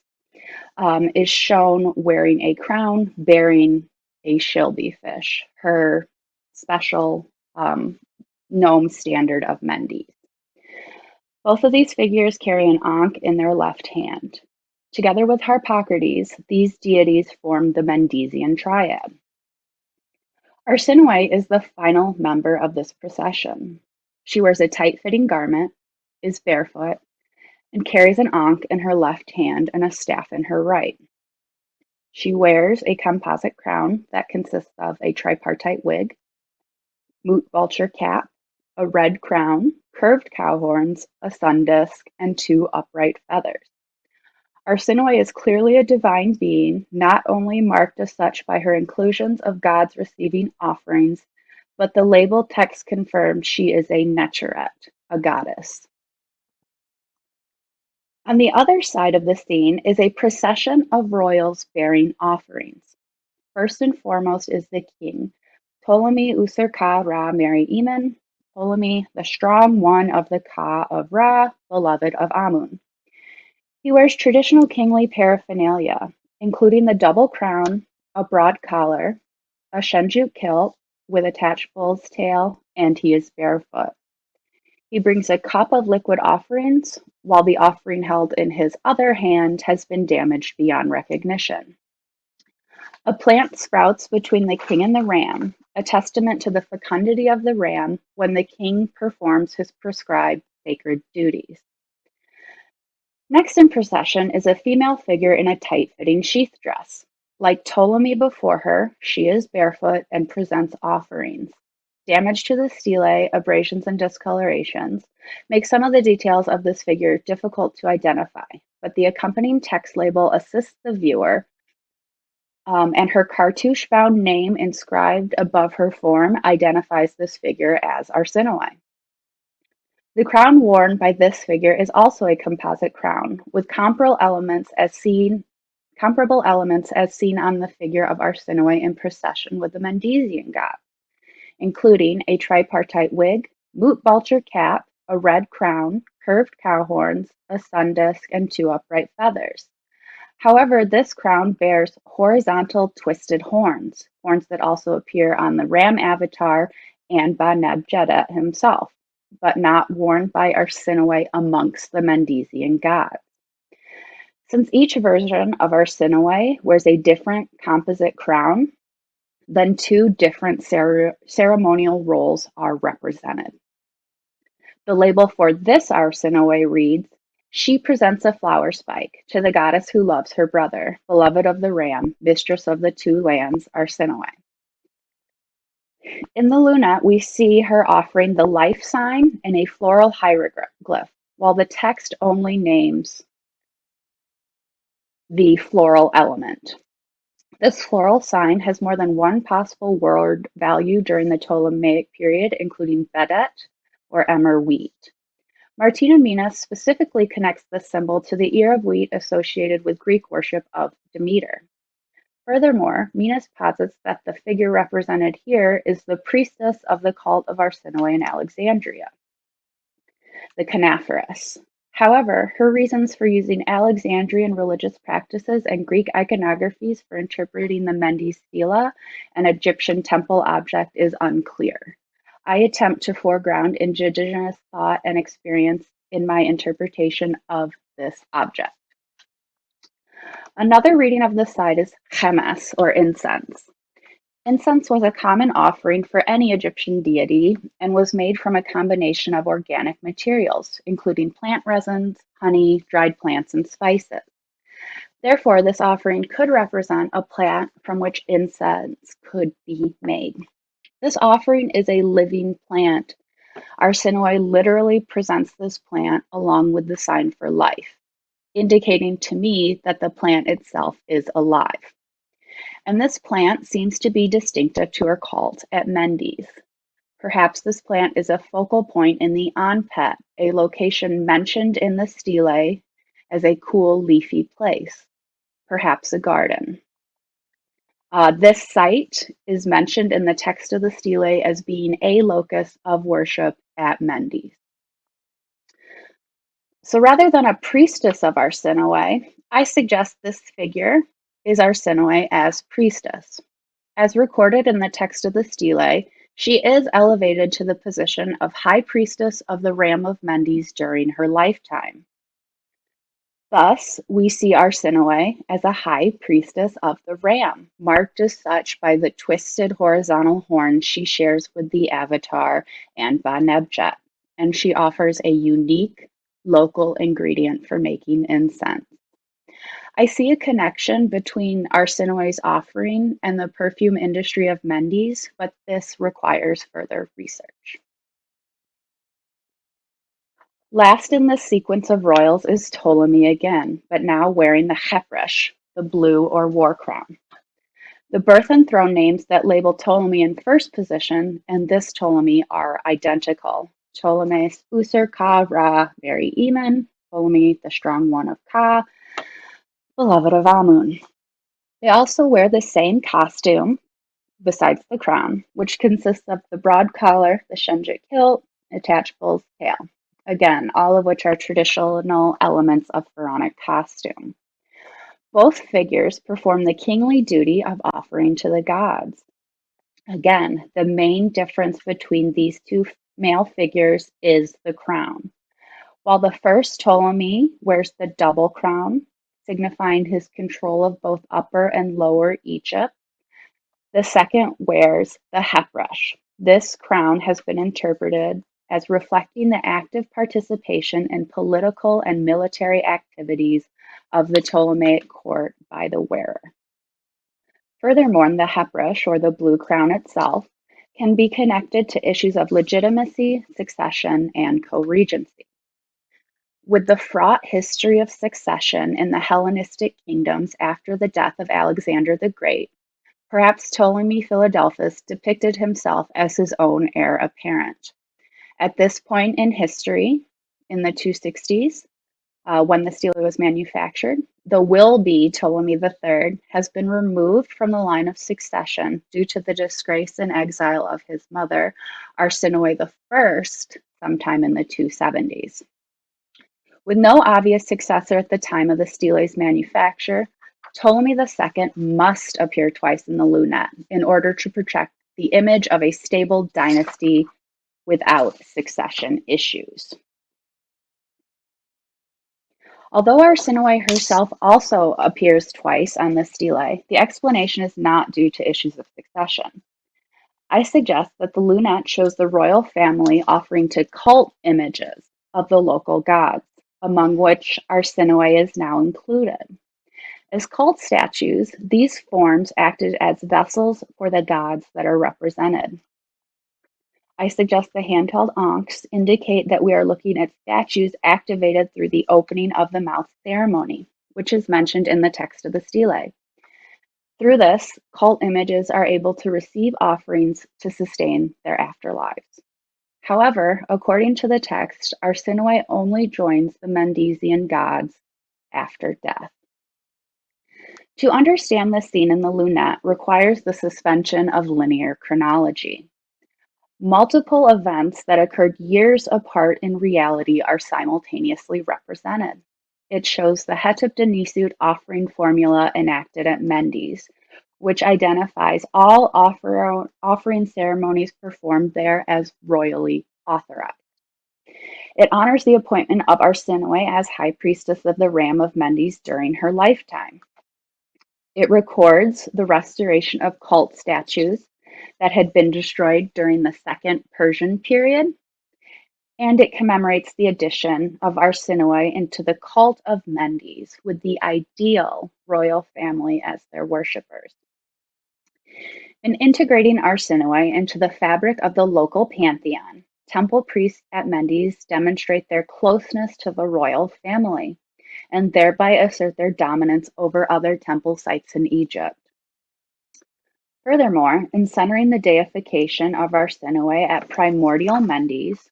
um, is shown wearing a crown bearing a schilbe fish, her special um, nome standard of Mendes. Both of these figures carry an ankh in their left hand. Together with Harpocrates, these deities form the Mendesian triad. Arsinoe is the final member of this procession. She wears a tight-fitting garment, is barefoot, and carries an ankh in her left hand and a staff in her right. She wears a composite crown that consists of a tripartite wig, Mut vulture cap, a red crown, curved cow horns, a sun disk, and two upright feathers. Arsinoe is clearly a divine being, not only marked as such by her inclusions of gods receiving offerings, but the label text confirms she is a Necheret, a goddess. On the other side of the scene is a procession of royals bearing offerings. First and foremost is the king, Ptolemy Usur Ka Ra Meri Emin, Ptolemy, the strong one of the Ka of Ra, beloved of Amun. He wears traditional kingly paraphernalia, including the double crown, a broad collar, a shendyt kilt with attached bull's tail, and he is barefoot. He brings a cup of liquid offerings, while the offering held in his other hand has been damaged beyond recognition. A plant sprouts between the king and the ram, a testament to the fecundity of the ram when the king performs his prescribed sacred duties. Next in procession is a female figure in a tight-fitting sheath dress. Like Ptolemy before her, she is barefoot and presents offerings. Damage to the stele, abrasions, and discolorations make some of the details of this figure difficult to identify, but the accompanying text label assists the viewer, um, and her cartouche-bound name inscribed above her form identifies this figure as Arsinoe. The crown worn by this figure is also a composite crown, with comparable elements as seen comparable elements as seen on the figure of Arsinoe in procession with the Mendesian god including a tripartite wig, Mut vulture cap, a red crown, curved cow horns, a sun disk, and two upright feathers. However, this crown bears horizontal twisted horns, horns that also appear on the ram avatar and by Nebjedet himself, but not worn by Arsinoe amongst the Mendesian gods. Since each version of Arsinoe wears a different composite crown, then two different ceremonial roles are represented. The label for this Arsinoe reads, She presents a flower spike to the goddess who loves her brother, beloved of the ram, mistress of the two lands, Arsinoe. In the lunette, we see her offering the life sign and a floral hieroglyph, while the text only names the floral element. This floral sign has more than one possible word value during the Ptolemaic period, including bedet or emmer wheat. Martina Minas specifically connects this symbol to the ear of wheat associated with Greek worship of Demeter. Furthermore, Minas posits that the figure represented here is the priestess of the cult of Arsinoe in Alexandria, the Kanephoros. However, her reasons for using Alexandrian religious practices and Greek iconographies for interpreting the Mendes stela, an Egyptian temple object, is unclear. I attempt to foreground indigenous thought and experience in my interpretation of this object. Another reading of the site is chemes, or incense. Incense was a common offering for any Egyptian deity and was made from a combination of organic materials, including plant resins, honey, dried plants, and spices. Therefore, this offering could represent a plant from which incense could be made. This offering is a living plant. Arsinoe literally presents this plant along with the sign for life, indicating to me that the plant itself is alive and this plant seems to be distinctive to her cult at Mendes. Perhaps this plant is a focal point in the Anpet, a location mentioned in the stele as a cool, leafy place, perhaps a garden. Uh, this site is mentioned in the text of the stele as being a locus of worship at Mendes. So rather than a priestess of Arsinoe, I suggest this figure is Arsinoe as priestess. As recorded in the text of the stele, she is elevated to the position of high priestess of the Ram of Mendes during her lifetime. Thus, we see Arsinoe as a high priestess of the ram, marked as such by the twisted horizontal horns she shares with the Avatar and Ba-Nebjet, and she offers a unique local ingredient for making incense. I see a connection between Arsinoe's offering and the perfume industry of Mendes, but this requires further research. Last in the sequence of royals is Ptolemy again, but now wearing the Khepresh, the blue or war crown. The birth and throne names that label Ptolemy in first position and this Ptolemy are identical. Ptolemy User Ka Ra Very Eman, Ptolemy the strong one of Ka, beloved of Amun. They also wear the same costume, besides the crown, which consists of the broad collar, the shendyt kilt, attached bull's tail. Again, all of which are traditional elements of pharaonic costume. Both figures perform the kingly duty of offering to the gods. Again, the main difference between these two male figures is the crown. While the first Ptolemy wears the double crown, signifying his control of both Upper and Lower Egypt, the second wears the Khepresh. This crown has been interpreted as reflecting the active participation in political and military activities of the Ptolemaic court by the wearer. Furthermore, the Khepresh, or the blue crown itself, can be connected to issues of legitimacy, succession, and co-regency. With the fraught history of succession in the Hellenistic kingdoms after the death of Alexander the Great, perhaps Ptolemy Philadelphus depicted himself as his own heir apparent. At this point in history, in the 260s, uh, when the stele was manufactured, the will be Ptolemy III has been removed from the line of succession due to the disgrace and exile of his mother, Arsinoe I, sometime in the 270s. With no obvious successor at the time of the stele's manufacture, Ptolemy II must appear twice in the lunette in order to project the image of a stable dynasty without succession issues. Although Arsinoe herself also appears twice on the stele, the explanation is not due to issues of succession. I suggest that the lunette shows the royal family offering to cult images of the local gods, among which Arsinoe is now included. As cult statues, these forms acted as vessels for the gods that are represented. I suggest the handheld ankhs indicate that we are looking at statues activated through the opening of the mouth ceremony, which is mentioned in the text of the stele. Through this, cult images are able to receive offerings to sustain their afterlives. However, according to the text, Arsinoe only joins the Mendesian gods after death. To understand the scene in the lunette requires the suspension of linear chronology. Multiple events that occurred years apart in reality are simultaneously represented. It shows the Hetep Denisut offering formula enacted at Mendes, which identifies all offer, offering ceremonies performed there as royally authorized. It honors the appointment of Arsinoe as High Priestess of the Ram of Mendes during her lifetime. It records the restoration of cult statues that had been destroyed during the Second Persian period, and it commemorates the addition of Arsinoe into the cult of Mendes with the ideal royal family as their worshippers. In integrating Arsinoe into the fabric of the local pantheon, temple priests at Mendes demonstrate their closeness to the royal family and thereby assert their dominance over other temple sites in Egypt. Furthermore, in centering the deification of Arsinoe at primordial Mendes,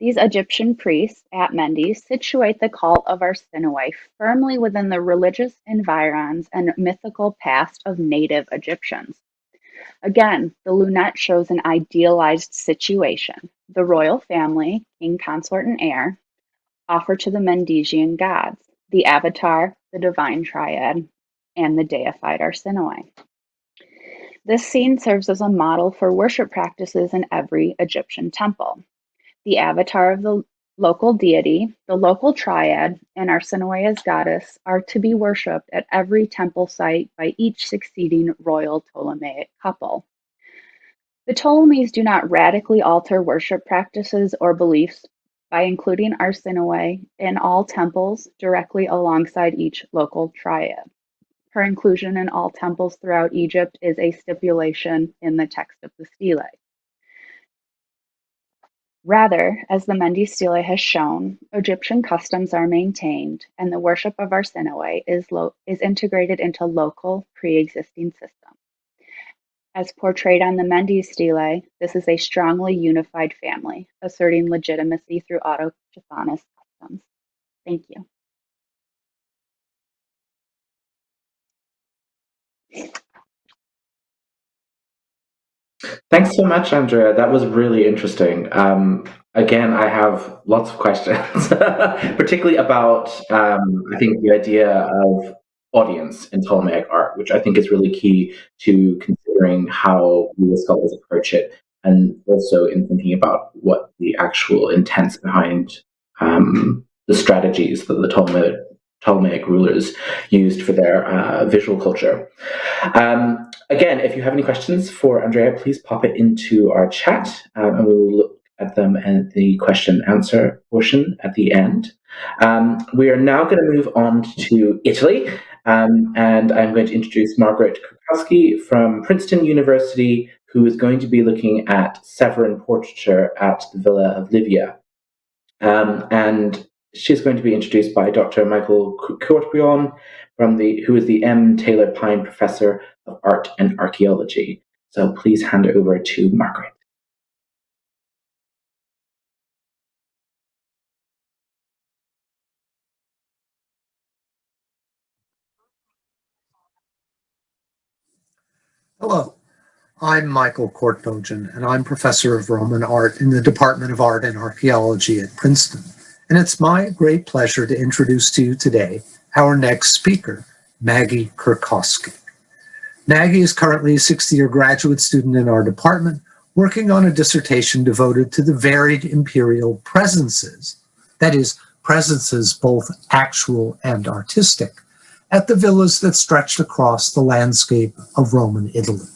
these Egyptian priests at Mendes situate the cult of Arsinoe firmly within the religious environs and mythical past of native Egyptians. Again, the lunette shows an idealized situation. The royal family, king, consort, and heir, offer to the Mendesian gods, the avatar, the divine triad, and the deified Arsinoe. This scene serves as a model for worship practices in every Egyptian temple. The avatar of the local deity, the local triad, and Arsinoe's goddess are to be worshipped at every temple site by each succeeding royal Ptolemaic couple. The Ptolemies do not radically alter worship practices or beliefs by including Arsinoe in all temples directly alongside each local triad. Her inclusion in all temples throughout Egypt is a stipulation in the text of the stele. Rather, as the Mendes stele has shown, Egyptian customs are maintained and the worship of Arsinoe is, is integrated into local pre-existing systems. As portrayed on the Mendes stele, this is a strongly unified family, asserting legitimacy through autochthonous customs. Thank you. Thanks so much, Andrea. That was really interesting. Um, again, I have lots of questions, particularly about, um, I think, the idea of audience in Ptolemaic art, which I think is really key to considering how we scholars approach it, and also in thinking about what the actual intents behind um, the strategies that the Ptolemaic, Ptolemaic rulers used for their uh, visual culture. Um, again, if you have any questions for Andrea, please pop it into our chat, um, and we will look at them at the question answer portion at the end. Um, we are now going to move on to Italy, um, and I'm going to introduce Margaret Krakowski from Princeton University, who is going to be looking at Severan portraiture at the Villa of Livia. Um, and she's going to be introduced by Dr. Michael Koortbojian, from the, who is the M. Taylor Pyne Professor of Art and Archaeology. So please hand over to Margaret. Hello, I'm Michael Koortbojian, and I'm professor of Roman art in the Department of Art and Archaeology at Princeton. And it's my great pleasure to introduce to you today our next speaker, Maggie Kurkowski. Maggie is currently a 60-year graduate student in our department, working on a dissertation devoted to the varied imperial presences, that is, presences both actual and artistic, at the villas that stretched across the landscape of Roman Italy.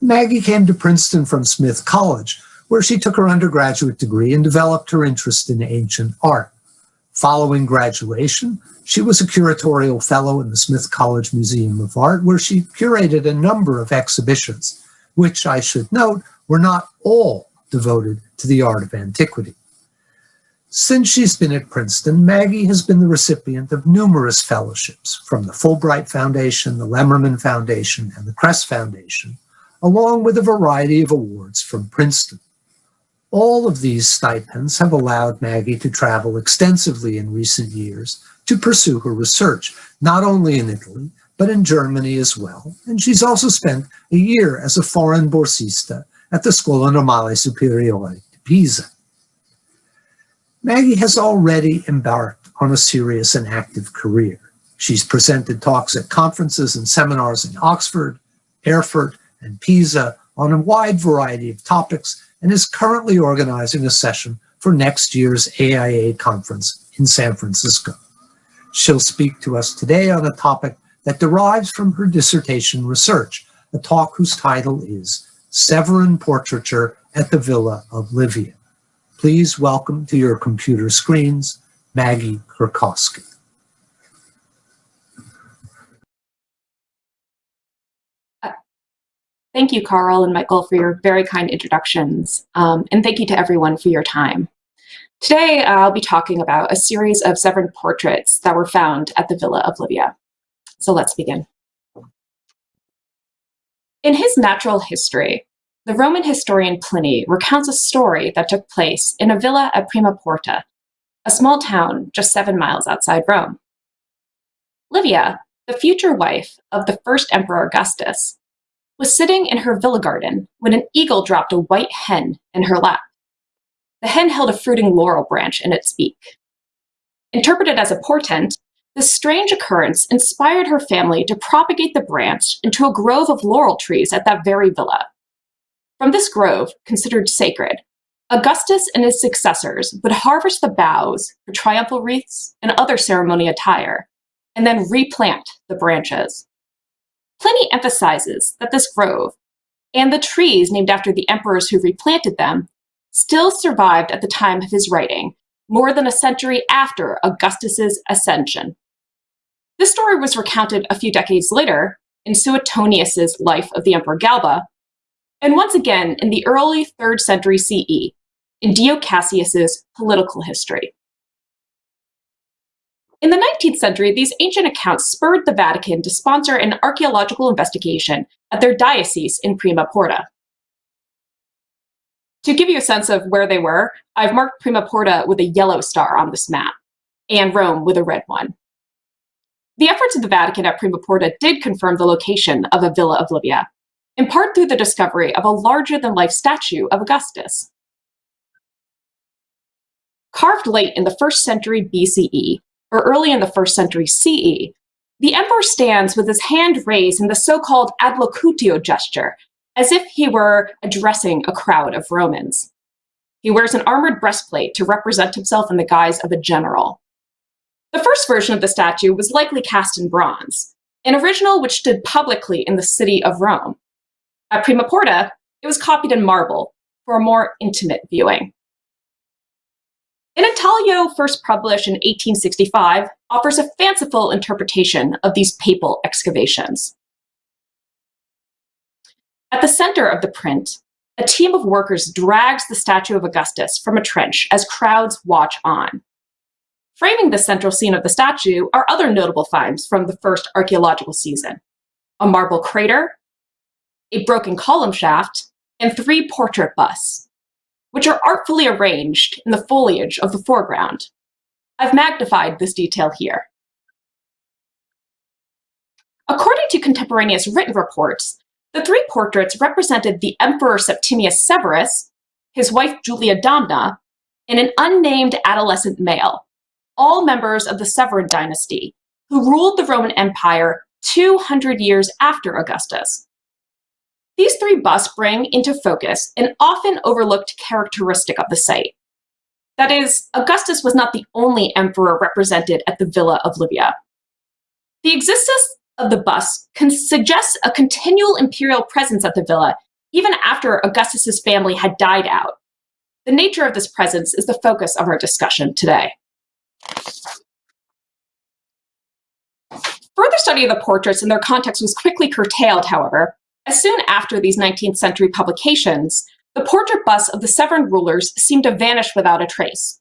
Maggie came to Princeton from Smith College, where she took her undergraduate degree and developed her interest in ancient art. Following graduation, she was a curatorial fellow in the Smith College Museum of Art, where she curated a number of exhibitions, which I should note were not all devoted to the art of antiquity. Since she's been at Princeton, Maggie has been the recipient of numerous fellowships from the Fulbright Foundation, the Lemmermann Foundation, and the Kress Foundation, along with a variety of awards from Princeton. All of these stipends have allowed Maggie to travel extensively in recent years to pursue her research, not only in Italy, but in Germany as well. And she's also spent a year as a foreign borsista at the Scuola Normale Superiore di Pisa. Maggie has already embarked on a serious and active career. She's presented talks at conferences and seminars in Oxford, Erfurt, and Pisa on a wide variety of topics and is currently organizing a session for next year's AIA conference in San Francisco. She'll speak to us today on a topic that derives from her dissertation research, a talk whose title is Severan Portraiture at the Villa of Livia. Please welcome to your computer screens, Maggie Kurkowski. Thank you, Carl and Michael, for your very kind introductions. Um, and thank you to everyone for your time. Today, I'll be talking about a series of Severan portraits that were found at the Villa of Livia. So let's begin. In his natural history, the Roman historian Pliny recounts a story that took place in a villa at Prima Porta, a small town just seven miles outside Rome. Livia, the future wife of the first emperor Augustus, was sitting in her villa garden when an eagle dropped a white hen in her lap. The hen held a fruiting laurel branch in its beak. Interpreted as a portent, this strange occurrence inspired her family to propagate the branch into a grove of laurel trees at that very villa. From this grove, considered sacred, Augustus and his successors would harvest the boughs for triumphal wreaths and other ceremony attire, and then replant the branches. Pliny emphasizes that this grove, and the trees named after the emperors who replanted them, still survived at the time of his writing, more than a century after Augustus's ascension. This story was recounted a few decades later in Suetonius's Life of the Emperor Galba, and once again in the early 3rd century CE in Dio Cassius's Political History. In the 19th century, these ancient accounts spurred the Vatican to sponsor an archaeological investigation at their diocese in Prima Porta. To give you a sense of where they were, I've marked Prima Porta with a yellow star on this map, and Rome with a red one. The efforts of the Vatican at Prima Porta did confirm the location of a Villa of Livia, in part through the discovery of a larger-than-life statue of Augustus. Carved late in the first century BCE, or early in the first century CE, the emperor stands with his hand raised in the so-called adlocutio gesture, as if he were addressing a crowd of Romans. He wears an armored breastplate to represent himself in the guise of a general. The first version of the statue was likely cast in bronze, an original which stood publicly in the city of Rome. At Prima Porta, it was copied in marble for a more intimate viewing. An intaglio first published in 1865 offers a fanciful interpretation of these papal excavations. At the center of the print, a team of workers drags the statue of Augustus from a trench as crowds watch on. Framing the central scene of the statue are other notable finds from the first archaeological season. A marble crater, a broken column shaft, and three portrait busts, which are artfully arranged in the foliage of the foreground. I've magnified this detail here. According to contemporaneous written reports, the three portraits represented the Emperor Septimius Severus, his wife Julia Domna, and an unnamed adolescent male, all members of the Severan dynasty, who ruled the Roman Empire 200 years after Augustus. These three busts bring into focus an often overlooked characteristic of the site. That is, Augustus was not the only emperor represented at the Villa of Livia. The existence of the bust can suggest a continual imperial presence at the villa, even after Augustus's family had died out. The nature of this presence is the focus of our discussion today. Further study of the portraits and their context was quickly curtailed, however, as soon after these 19th century publications, the portrait busts of the Severan rulers seemed to vanish without a trace.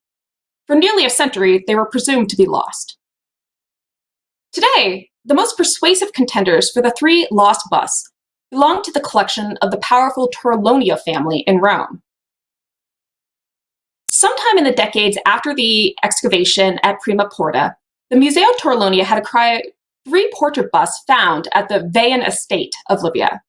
For nearly a century, they were presumed to be lost. Today, the most persuasive contenders for the three lost busts belong to the collection of the powerful Torlonia family in Rome. Sometime in the decades after the excavation at Prima Porta, the Museo Torlonia had acquired three portrait busts found at the Vean estate of Livia.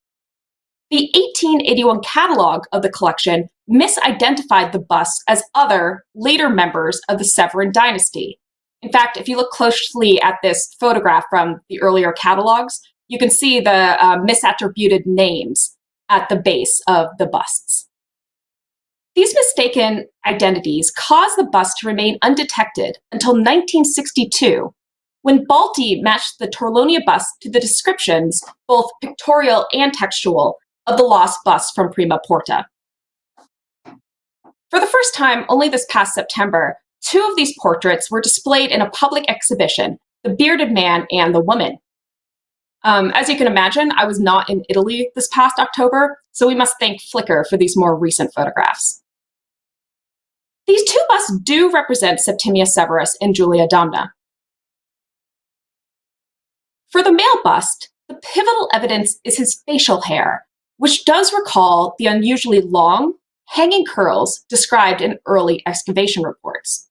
The 1881 catalog of the collection misidentified the busts as other, later members of the Severan dynasty, in fact, if you look closely at this photograph from the earlier catalogs, you can see the uh, misattributed names at the base of the busts. These mistaken identities caused the bust to remain undetected until 1962, when Balty matched the Torlonia bust to the descriptions, both pictorial and textual, of the lost bust from Prima Porta. For the first time, only this past September, Two of these portraits were displayed in a public exhibition, the bearded man and the woman. Um, as you can imagine, I was not in Italy this past October, so we must thank Flickr for these more recent photographs. These two busts do represent Septimius Severus and Julia Domna. For the male bust, the pivotal evidence is his facial hair, which does recall the unusually long, hanging curls described in early excavation reports.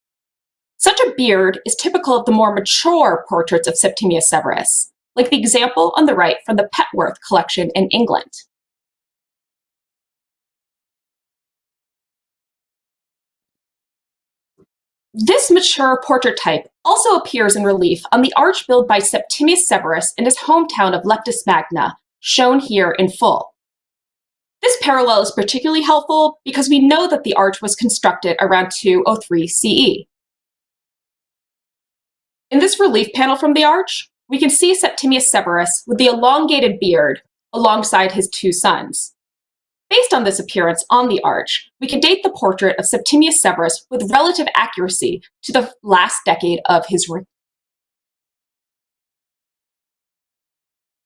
Such a beard is typical of the more mature portraits of Septimius Severus, like the example on the right from the Petworth collection in England. This mature portrait type also appears in relief on the arch built by Septimius Severus in his hometown of Leptis Magna, shown here in full. This parallel is particularly helpful because we know that the arch was constructed around 203 CE. In this relief panel from the arch, we can see Septimius Severus with the elongated beard alongside his two sons. Based on this appearance on the arch, we can date the portrait of Septimius Severus with relative accuracy to the last decade of his reign.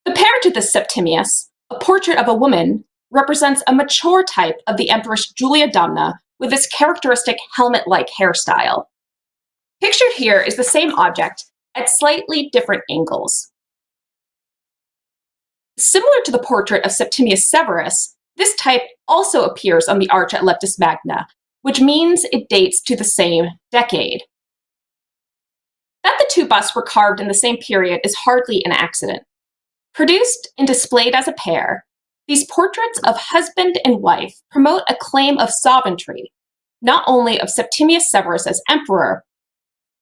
The pair to this Septimius, a portrait of a woman, represents a mature type of the Empress Julia Domna with its characteristic helmet-like hairstyle. Pictured here is the same object at slightly different angles. Similar to the portrait of Septimius Severus, this type also appears on the arch at Leptis Magna, which means it dates to the same decade. That the two busts were carved in the same period is hardly an accident. Produced and displayed as a pair, these portraits of husband and wife promote a claim of sovereignty, not only of Septimius Severus as emperor,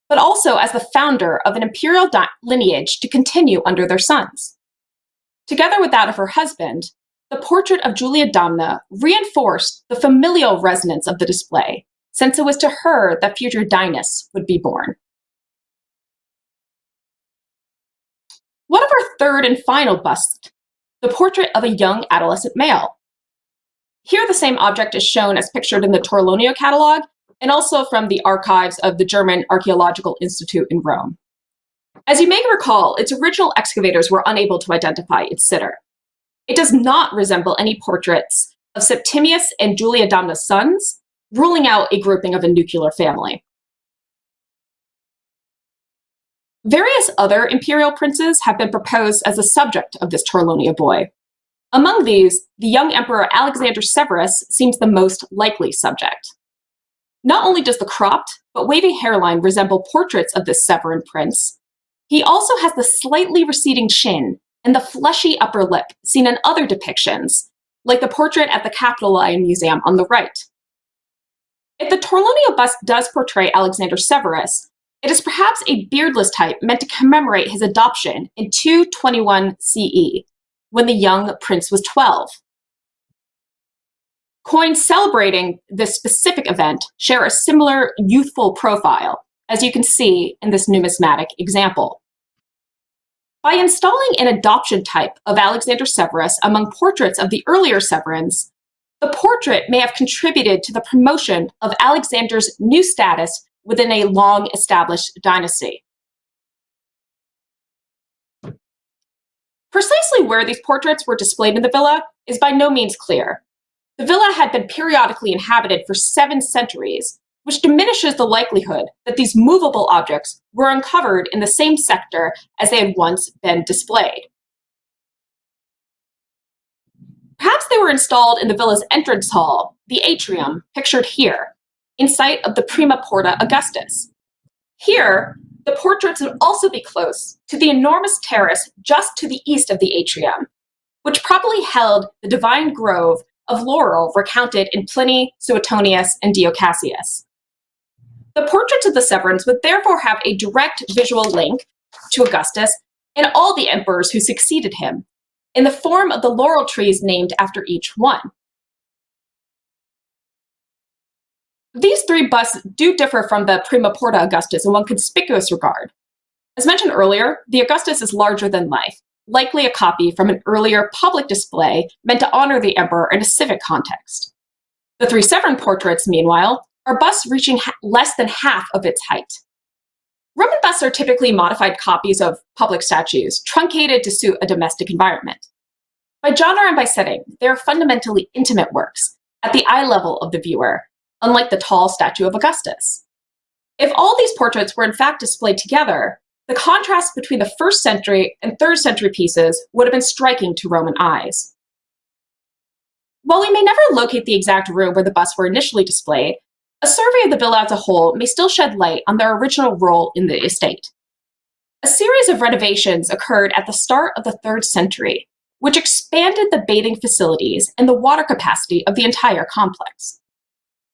but also as the founder of an imperial lineage to continue under their sons. Together with that of her husband, the portrait of Julia Domna reinforced the familial resonance of the display, since it was to her that future dynasts would be born. One of our third and final busts, the portrait of a young adolescent male. Here the same object is shown as pictured in the Torlonia catalog and also from the archives of the German Archaeological Institute in Rome. As you may recall, its original excavators were unable to identify its sitter. It does not resemble any portraits of Septimius and Julia Domna's sons, ruling out a grouping of a nuclear family. Various other imperial princes have been proposed as the subject of this Torlonia boy. Among these, the young emperor Alexander Severus seems the most likely subject. Not only does the cropped but wavy hairline resemble portraits of this Severan prince, he also has the slightly receding chin and the fleshy upper lip seen in other depictions, like the portrait at the Capitoline Museum on the right. If the Torlonia bust does portray Alexander Severus, it is perhaps a beardless type meant to commemorate his adoption in 221 CE, when the young prince was 12. Coins celebrating this specific event share a similar youthful profile, as you can see in this numismatic example. By installing an adoption type of Alexander Severus among portraits of the earlier Severans, the portrait may have contributed to the promotion of Alexander's new status within a long-established dynasty. Precisely where these portraits were displayed in the villa is by no means clear. The villa had been periodically inhabited for seven centuries, which diminishes the likelihood that these movable objects were uncovered in the same sector as they had once been displayed. Perhaps they were installed in the villa's entrance hall, the atrium, pictured here, in sight of the Prima Porta Augustus. Here, the portraits would also be close to the enormous terrace just to the east of the atrium, which probably held the divine grove of laurel recounted in Pliny, Suetonius, and Dio Cassius. The portraits of the Severans would therefore have a direct visual link to Augustus and all the emperors who succeeded him, in the form of the laurel trees named after each one. These three busts do differ from the Prima Porta Augustus in one conspicuous regard. As mentioned earlier, the Augustus is larger than life, likely a copy from an earlier public display meant to honor the emperor in a civic context. The three Severan portraits, meanwhile, are busts reaching less than half of its height. Roman busts are typically modified copies of public statues, truncated to suit a domestic environment. By genre and by setting, they are fundamentally intimate works, at the eye level of the viewer, unlike the tall statue of Augustus. If all these portraits were in fact displayed together, the contrast between the first century and third century pieces would have been striking to Roman eyes. While we may never locate the exact room where the busts were initially displayed, a survey of the villa as a whole may still shed light on their original role in the estate. A series of renovations occurred at the start of the third century, which expanded the bathing facilities and the water capacity of the entire complex.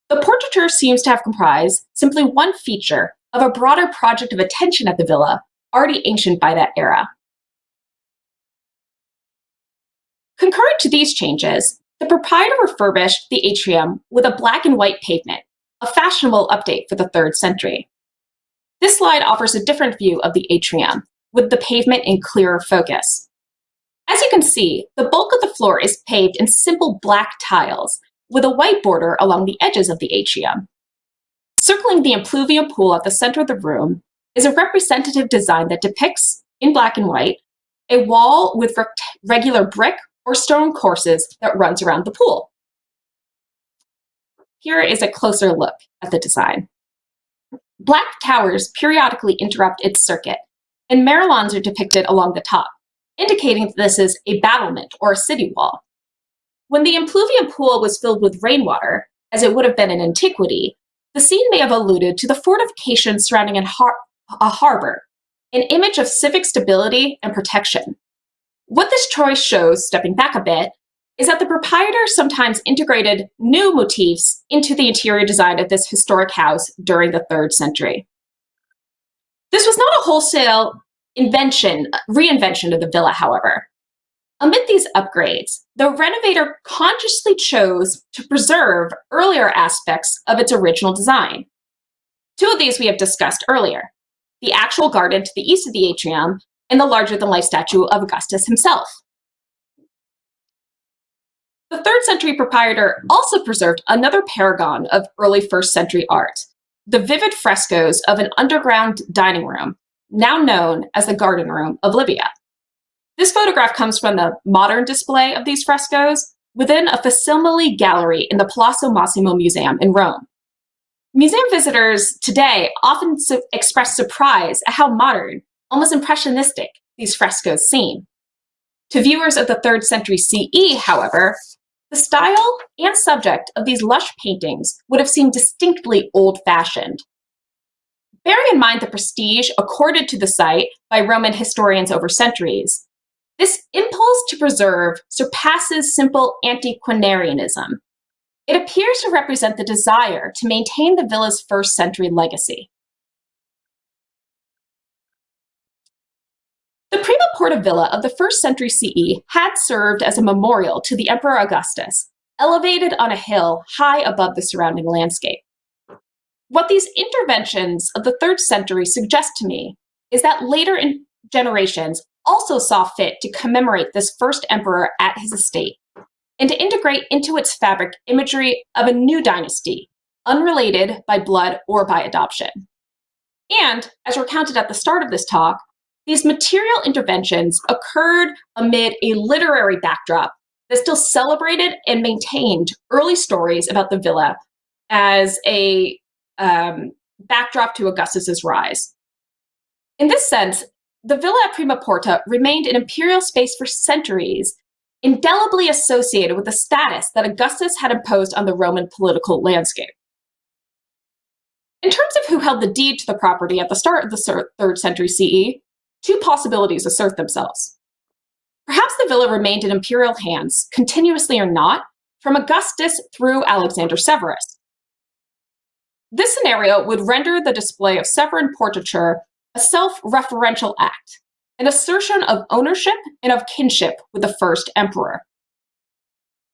The portraiture seems to have comprised simply one feature of a broader project of attention at the villa, already ancient by that era. Concurrent to these changes, the proprietor refurbished the atrium with a black and white pavement a fashionable update for the third century. This slide offers a different view of the atrium, with the pavement in clearer focus. As you can see, the bulk of the floor is paved in simple black tiles, with a white border along the edges of the atrium. Circling the impluvium pool at the center of the room is a representative design that depicts, in black and white, a wall with regular brick or stone courses that runs around the pool. here is a closer look at the design. Black towers periodically interrupt its circuit, and merlons are depicted along the top, indicating that this is a battlement or a city wall. When the impluvium pool was filled with rainwater, as it would have been in antiquity, the scene may have alluded to the fortifications surrounding har a harbor, an image of civic stability and protection. What this choice shows, stepping back a bit, is that the proprietor sometimes integrated new motifs into the interior design of this historic house during the third century. This was not a wholesale invention, reinvention of the villa, however. Amid these upgrades, the renovator consciously chose to preserve earlier aspects of its original design. Two of these we have discussed earlier, the actual garden to the east of the atrium and the larger-than-life statue of Augustus himself. The third century proprietor also preserved another paragon of early first century art, the vivid frescoes of an underground dining room, now known as the Garden Room of Livia. This photograph comes from the modern display of these frescoes within a facsimile gallery in the Palazzo Massimo Museum in Rome. Museum visitors today often su express surprise at how modern, almost impressionistic, these frescoes seem. To viewers of the 3rd century CE, however, the style and subject of these lush paintings would have seemed distinctly old-fashioned. Bearing in mind the prestige accorded to the site by Roman historians over centuries, this impulse to preserve surpasses simple antiquarianism. It appears to represent the desire to maintain the villa's first century legacy. The Prima Porta Villa of the first century CE had served as a memorial to the Emperor Augustus, elevated on a hill high above the surrounding landscape. What these interventions of the third century suggest to me is that later generations also saw fit to commemorate this first emperor at his estate and to integrate into its fabric imagery of a new dynasty, unrelated by blood or by adoption. And, as recounted at the start of this talk, these material interventions occurred amid a literary backdrop that still celebrated and maintained early stories about the villa as a um, backdrop to Augustus's rise. In this sense, the villa at Prima Porta remained an imperial space for centuries, indelibly associated with the status that Augustus had imposed on the Roman political landscape. In terms of who held the deed to the property at the start of the 3rd century CE, two possibilities assert themselves. Perhaps the villa remained in imperial hands, continuously or not, from Augustus through Alexander Severus. This scenario would render the display of Severan portraiture a self-referential act, an assertion of ownership and of kinship with the first emperor.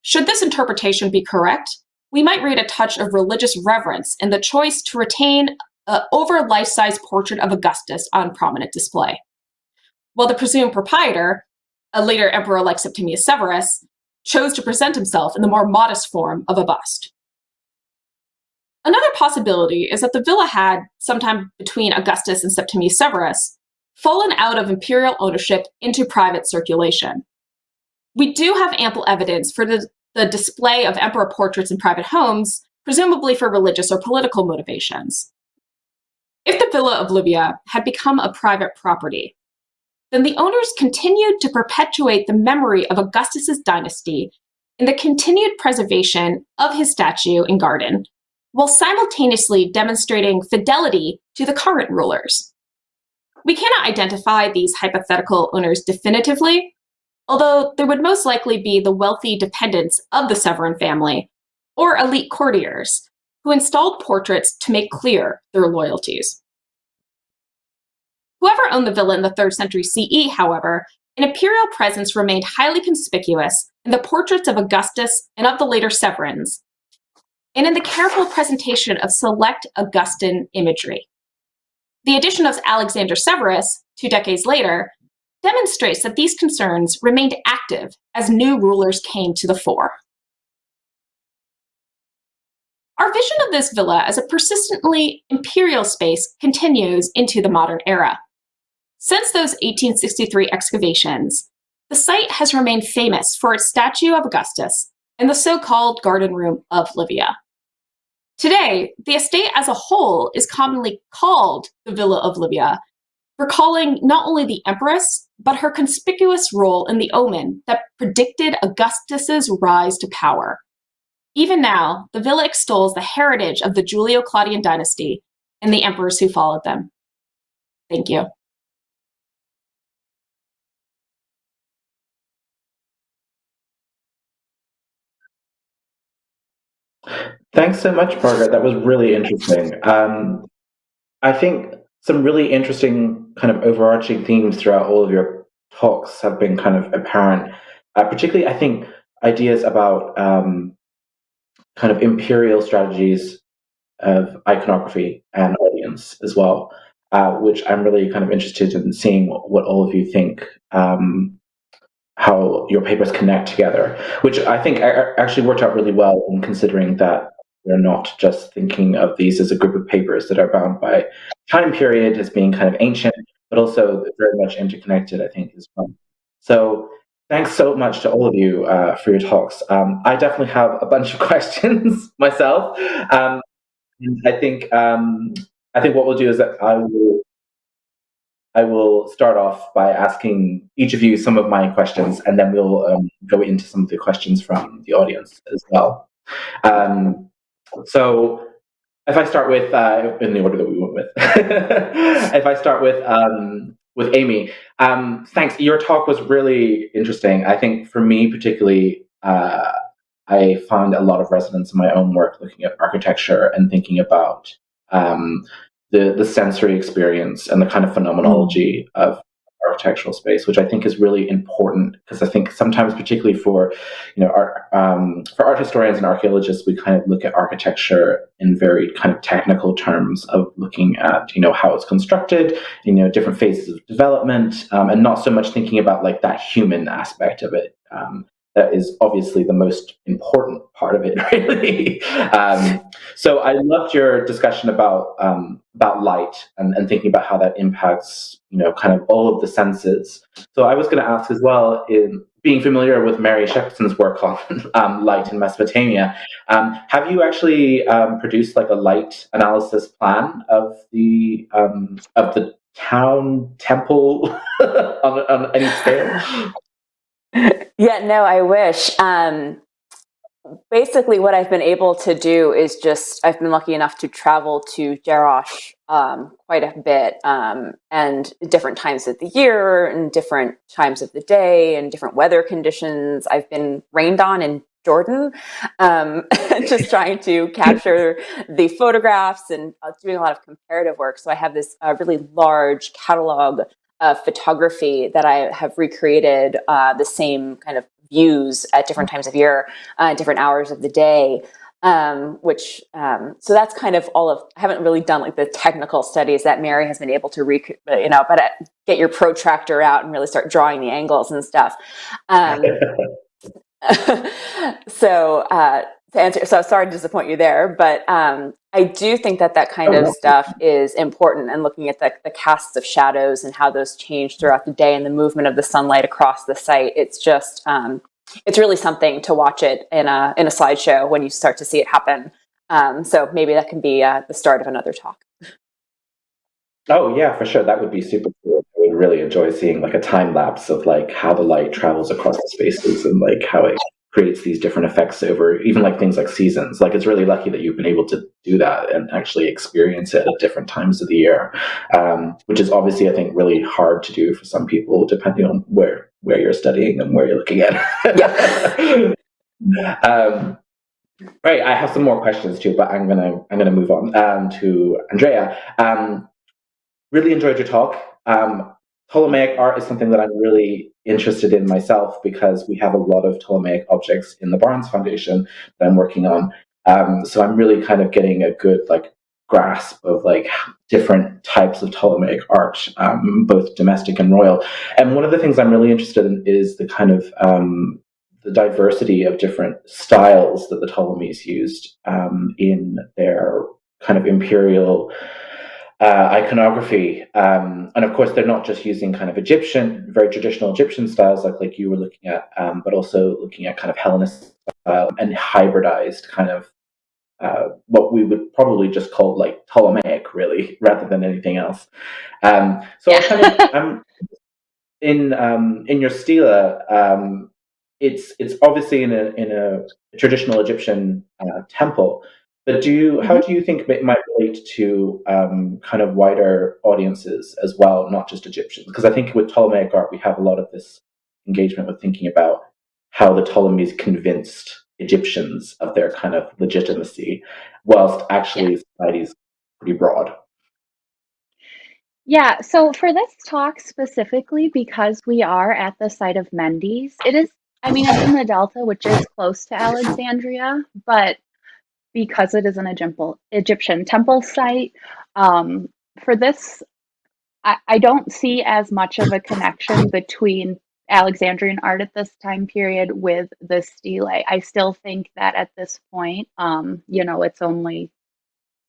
Should this interpretation be correct, we might read a touch of religious reverence in the choice to retain an over life-size portrait of Augustus on prominent display. While the presumed proprietor, a later emperor like Septimius Severus, chose to present himself in the more modest form of a bust. Another possibility is that the villa had, sometime between Augustus and Septimius Severus, fallen out of imperial ownership into private circulation. We do have ample evidence for the, the display of emperor portraits in private homes, presumably for religious or political motivations. If the Villa of Livia had become a private property, then the owners continued to perpetuate the memory of Augustus's dynasty in the continued preservation of his statue and garden while simultaneously demonstrating fidelity to the current rulers. We cannot identify these hypothetical owners definitively, although there would most likely be the wealthy dependents of the Severan family or elite courtiers who installed portraits to make clear their loyalties. Whoever owned the villa in the 3rd century CE, however, an imperial presence remained highly conspicuous in the portraits of Augustus and of the later Severans, and in the careful presentation of select Augustan imagery. The addition of Alexander Severus, two decades later, demonstrates that these concerns remained active as new rulers came to the fore. Our vision of this villa as a persistently imperial space continues into the modern era. Since those 1863 excavations, the site has remained famous for its statue of Augustus and the so-called Garden Room of Livia. Today, the estate as a whole is commonly called the Villa of Livia, recalling not only the empress, but her conspicuous role in the omen that predicted Augustus's rise to power. Even now, the villa extols the heritage of the Julio-Claudian dynasty and the emperors who followed them. Thank you. Thanks so much, Margaret. That was really interesting. Um, I think some really interesting kind of overarching themes throughout all of your talks have been kind of apparent. Uh, particularly, I think ideas about um, kind of imperial strategies of iconography and audience as well, uh, which I'm really kind of interested in seeing what, what all of you think, um, how your papers connect together, which I think actually worked out really well in considering that we're not just thinking of these as a group of papers that are bound by time period as being kind of ancient, but also very much interconnected, I think, as well. So thanks so much to all of you uh, for your talks. Um, I definitely have a bunch of questions myself. Um, I think um, I think what we'll do is that I will I will start off by asking each of you some of my questions, and then we'll um, go into some of the questions from the audience as well. Um, so if I start with, uh, in the order that we went with, if I start with, um, with Amy, um, thanks. Your talk was really interesting. I think for me particularly, uh, I found a lot of resonance in my own work looking at architecture and thinking about um, the, the sensory experience and the kind of phenomenology of architectural space, which I think is really important because I think sometimes, particularly for you know art, um, for art historians and archaeologists, we kind of look at architecture in very kind of technical terms of looking at you know how it's constructed, you know different phases of development, um, and not so much thinking about like that human aspect of it. Um, that is obviously the most important part of it, really. um, so I loved your discussion about um, about light and, and thinking about how that impacts, you know, kind of all of the senses. So I was going to ask as well, in being familiar with Mary Shepperson's work on um, light in Mesopotamia, um, have you actually um, produced like a light analysis plan of the um, of the town temple on, on any scale? yeah, no, I wish. Um, basically, what I've been able to do is just I've been lucky enough to travel to Jerash um, quite a bit, um, and different times of the year, and different times of the day, and different weather conditions. I've been rained on in Jordan, um, just trying to capture the photographs and uh, doing a lot of comparative work. So I have this uh, really large catalog of photography that I have recreated uh, the same kind of views at different times of year, uh, different hours of the day. Um, which um, so that's kind of all of I haven't really done like the technical studies that Mary has been able to rec you know but uh, get your protractor out and really start drawing the angles and stuff. Um, so uh, to answer, so sorry to disappoint you there, but um, I do think that that kind of stuff is important and looking at the, the casts of shadows and how those change throughout the day and the movement of the sunlight across the site. It's just, um, it's really something to watch it in a, in a slideshow when you start to see it happen. Um, so maybe that can be uh, the start of another talk. Oh yeah, for sure. That would be super cool. I would really enjoy seeing like a time lapse of like how the light travels across the spaces and like how it creates these different effects over even like things like seasons. Like it's really lucky that you've been able to do that and actually experience it at different times of the year, um, which is obviously I think really hard to do for some people depending on where where you're studying and where you're looking at. Yeah. um, right, I have some more questions too, but I'm gonna I'm gonna move on um, to Andrea. Um, really enjoyed your talk. Um, Ptolemaic art is something that I'm really interested in myself because we have a lot of Ptolemaic objects in the Barnes Foundation that I'm working on. Um, so I'm really kind of getting a good like grasp of like different types of Ptolemaic art, um, both domestic and royal. And one of the things I'm really interested in is the kind of um, the diversity of different styles that the Ptolemies used um, in their kind of imperial uh, iconography. Um, and of course, they're not just using kind of Egyptian, very traditional Egyptian styles like, like you were looking at, um, but also looking at kind of Hellenist style and hybridized kind of uh, what we would probably just call like Ptolemaic, really, rather than anything else. Um, so Yeah. Kind of, I'm in um, in your stela. Um, it's it's obviously in a in a traditional Egyptian uh, temple, but do you how do you think it might relate to um, kind of wider audiences as well, not just Egyptians? Because I think with Ptolemaic art we have a lot of this engagement with thinking about how the Ptolemies convinced Egyptians of their kind of legitimacy, whilst actually society is pretty broad. Yeah, so for this talk specifically, because we are at the site of Mendes, it is, I mean, it's in the Delta, which is close to Alexandria, but because it is an Egyptian, Egyptian temple site, um, for this, I, I don't see as much of a connection between Alexandrian art at this time period with the stele. I still think that at this point, um, you know, it's only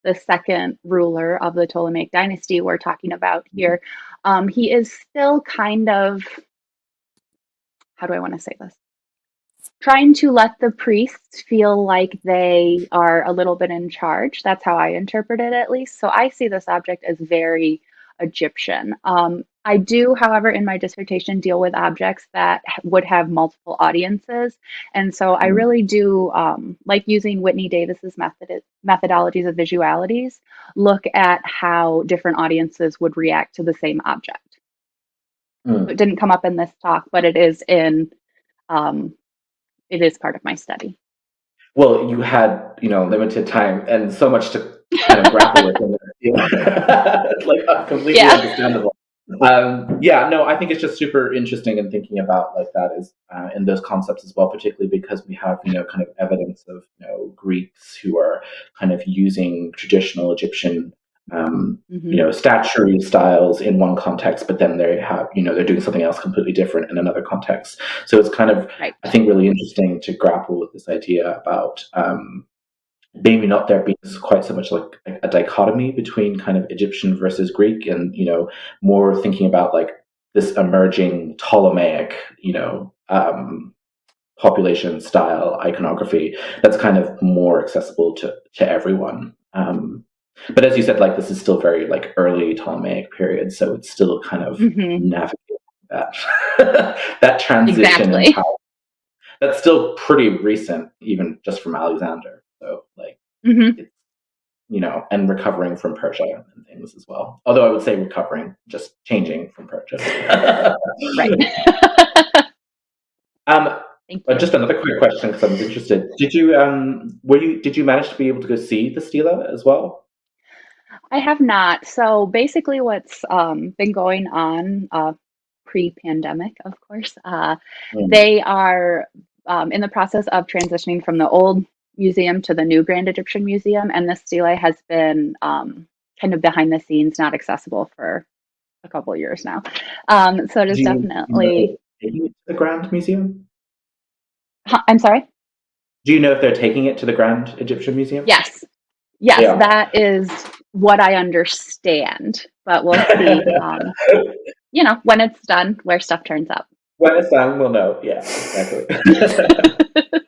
the second ruler of the Ptolemaic dynasty we're talking about here, um, he is still kind of, how do I want to say this? Trying to let the priests feel like they are a little bit in charge. That's how I interpret it, at least. So I see this object as very Egyptian. Um, I do, however, in my dissertation deal with objects that would have multiple audiences. And so I Mm. really do um, like using Whitney Davis's method methodologies of visualities, look at how different audiences would react to the same object. Mm. It didn't come up in this talk, but it is in, um, it is part of my study. Well, you had you know limited time and so much to kind of grapple with, know, like uh, completely Yeah. understandable. Um, yeah, no, I think it's just super interesting in thinking about like that is uh, in those concepts as well, particularly because we have you know kind of evidence of you know Greeks who are kind of using traditional Egyptian um, Mhm. you know statuary styles in one context, but then they have you know they're doing something else completely different in another context. So it's kind of Right. I think really interesting to grapple with this idea about um, maybe not there being quite so much like a, a dichotomy between kind of Egyptian versus Greek, and you know more thinking about like this emerging Ptolemaic, you know, um, population style iconography that's kind of more accessible to to everyone. Um, but as you said, like this is still very like early Ptolemaic period, so it's still kind of Mhm. navigating that that transition. Exactly. That's still pretty recent, even just from Alexander. So like Mhm. you know, and recovering from Persia and things as well. Although I would say recovering, just changing from Persia. Right. um, but just another quick question because I was interested. Did you um were you did you manage to be able to go see the stela as well? I have not. So basically, what's um, been going on uh, pre-pandemic, of course, uh, Mm. they are um, in the process of transitioning from the old museum to the new Grand Egyptian Museum, and the stele has been um, kind of behind the scenes, not accessible for a couple years now. Um, so it is Do you know definitely. if they're taking it to the Grand Museum? Huh, I'm sorry. Do you know if they're taking it to the Grand Egyptian Museum? Yes, yes, Yeah. that is what I understand. But we'll see. Um, you know, when it's done, where stuff turns up. When it's done, we'll know. Yeah, exactly.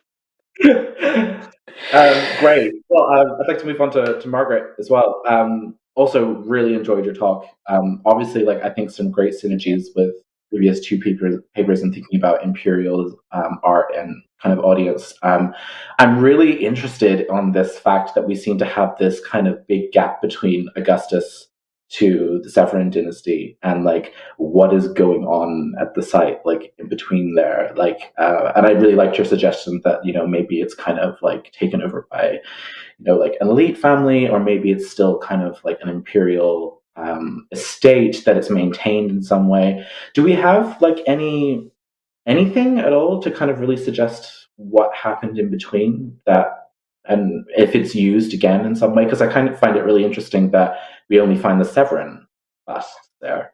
um, great. Well, um, I'd like to move on to, to Margaret as well. Um, also, really enjoyed your talk. Um, obviously, like I think some great synergies with previous two papers, papers and thinking about imperial um, art and kind of audience. Um, I'm really interested on this fact that we seem to have this kind of big gap between Augustus to the Severan dynasty and like what is going on at the site like in between there like uh, and i really liked your suggestion that you know maybe it's kind of like taken over by you know like an elite family or maybe it's still kind of like an imperial um, estate that it's maintained in some way do we have like any anything at all to kind of really suggest what happened in between that and if it's used again in some way because i kind of find it really interesting that we only find the Severan bust there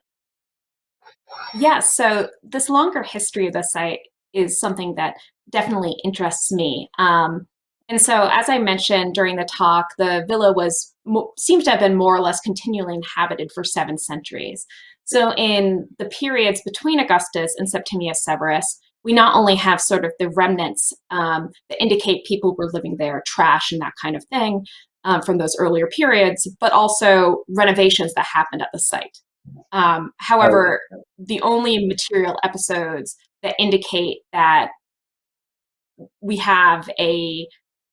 Yeah, so this longer history of the site is something that definitely interests me. Um, and so, as I mentioned during the talk, the villa was seems to have been more or less continually inhabited for seven centuries. So, in the periods between Augustus and Septimius Severus, we not only have sort of the remnants um, that indicate people were living there, trash and that kind of thing um, from those earlier periods, but also renovations that happened at the site. Um, however, oh. the only material episodes that indicate that we have a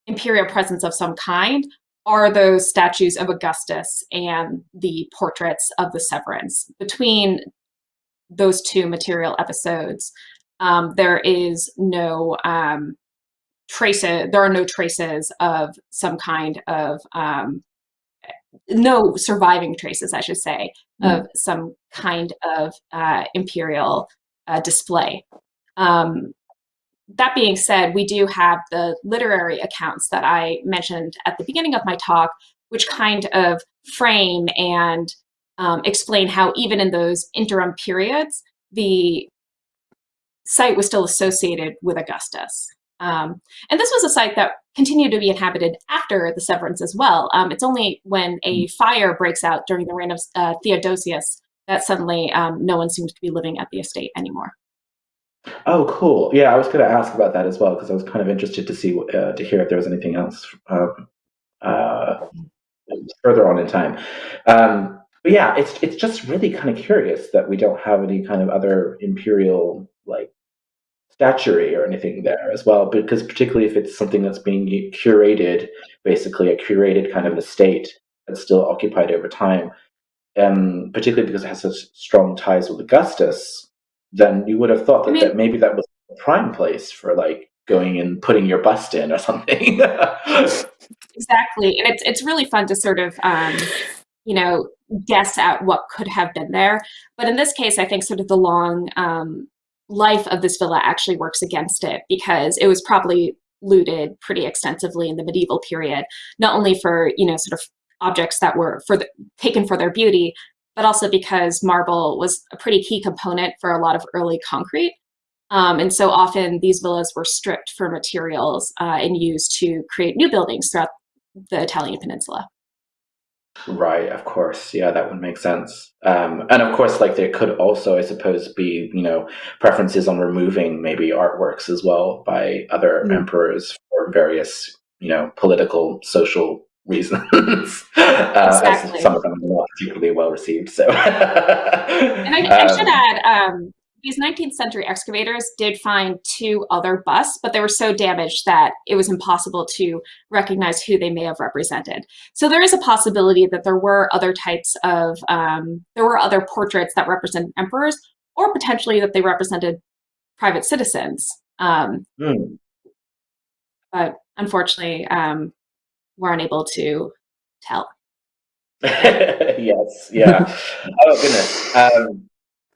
imperial presence of some kind are those statues of Augustus and the portraits of the Severans. Between those two material episodes, um, there is no um, traces, there are no traces of some kind of, um, no surviving traces, I should say, mm. of some kind of uh, imperial uh, display. Um, that being said, we do have the literary accounts that I mentioned at the beginning of my talk, which kind of frame and um, explain how even in those interim periods, the site was still associated with Augustus. Um, and this was a site that continued to be inhabited after the Severans as well. Um, it's only when a mm. fire breaks out during the reign of uh, Theodosius that suddenly um, no one seems to be living at the estate anymore. Oh, cool. Yeah, I was going to ask about that as well because I was kind of interested to see uh, to hear if there was anything else um, uh, further on in time. Um, but yeah, it's it's just really kind of curious that we don't have any kind of other imperial like statuary or anything there as well. Because particularly if it's something that's being curated, basically a curated kind of estate that's still occupied over time, um, particularly because it has such strong ties with Augustus then you would have thought that, I mean, that maybe that was a prime place for like going and putting your bust in or something. exactly, and it's it's really fun to sort of um, you know guess at what could have been there. But in this case, I think sort of the long um, life of this villa actually works against it because it was probably looted pretty extensively in the medieval period, not only for you know sort of objects that were for the, taken for their beauty, but also because marble was a pretty key component for a lot of early concrete. Um, and so often these villas were stripped for materials uh, and used to create new buildings throughout the Italian peninsula. Right, of course. Yeah, that would make sense. Um, and of course, like there could also, I suppose, be, you know, preferences on removing maybe artworks as well by other mm. emperors for various, you know, political, social reasons. uh, exactly. Some of them are not particularly well received. So, and I, I um, should add, um, these 19th century excavators did find two other busts, but they were so damaged that it was impossible to recognize who they may have represented. So there is a possibility that there were other types of, um, there were other portraits that represent emperors, or potentially that they represented private citizens. Um, mm. But unfortunately, um, we're unable to tell. yes, yeah. oh goodness. Um,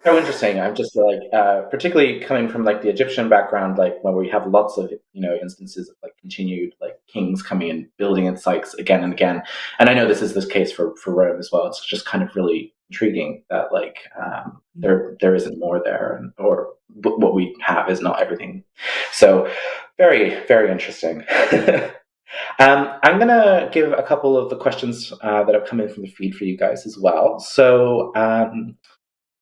so interesting. I'm just like, uh, particularly coming from like the Egyptian background, like where we have lots of you know instances of like continued like kings coming and building in sites again and again. And I know this is this case for for Rome as well. It's just kind of really intriguing that like um, there there isn't more there, and, or what we have is not everything. So very very interesting. Um, I'm going to give a couple of the questions uh, that have come in from the feed for you guys as well. So um,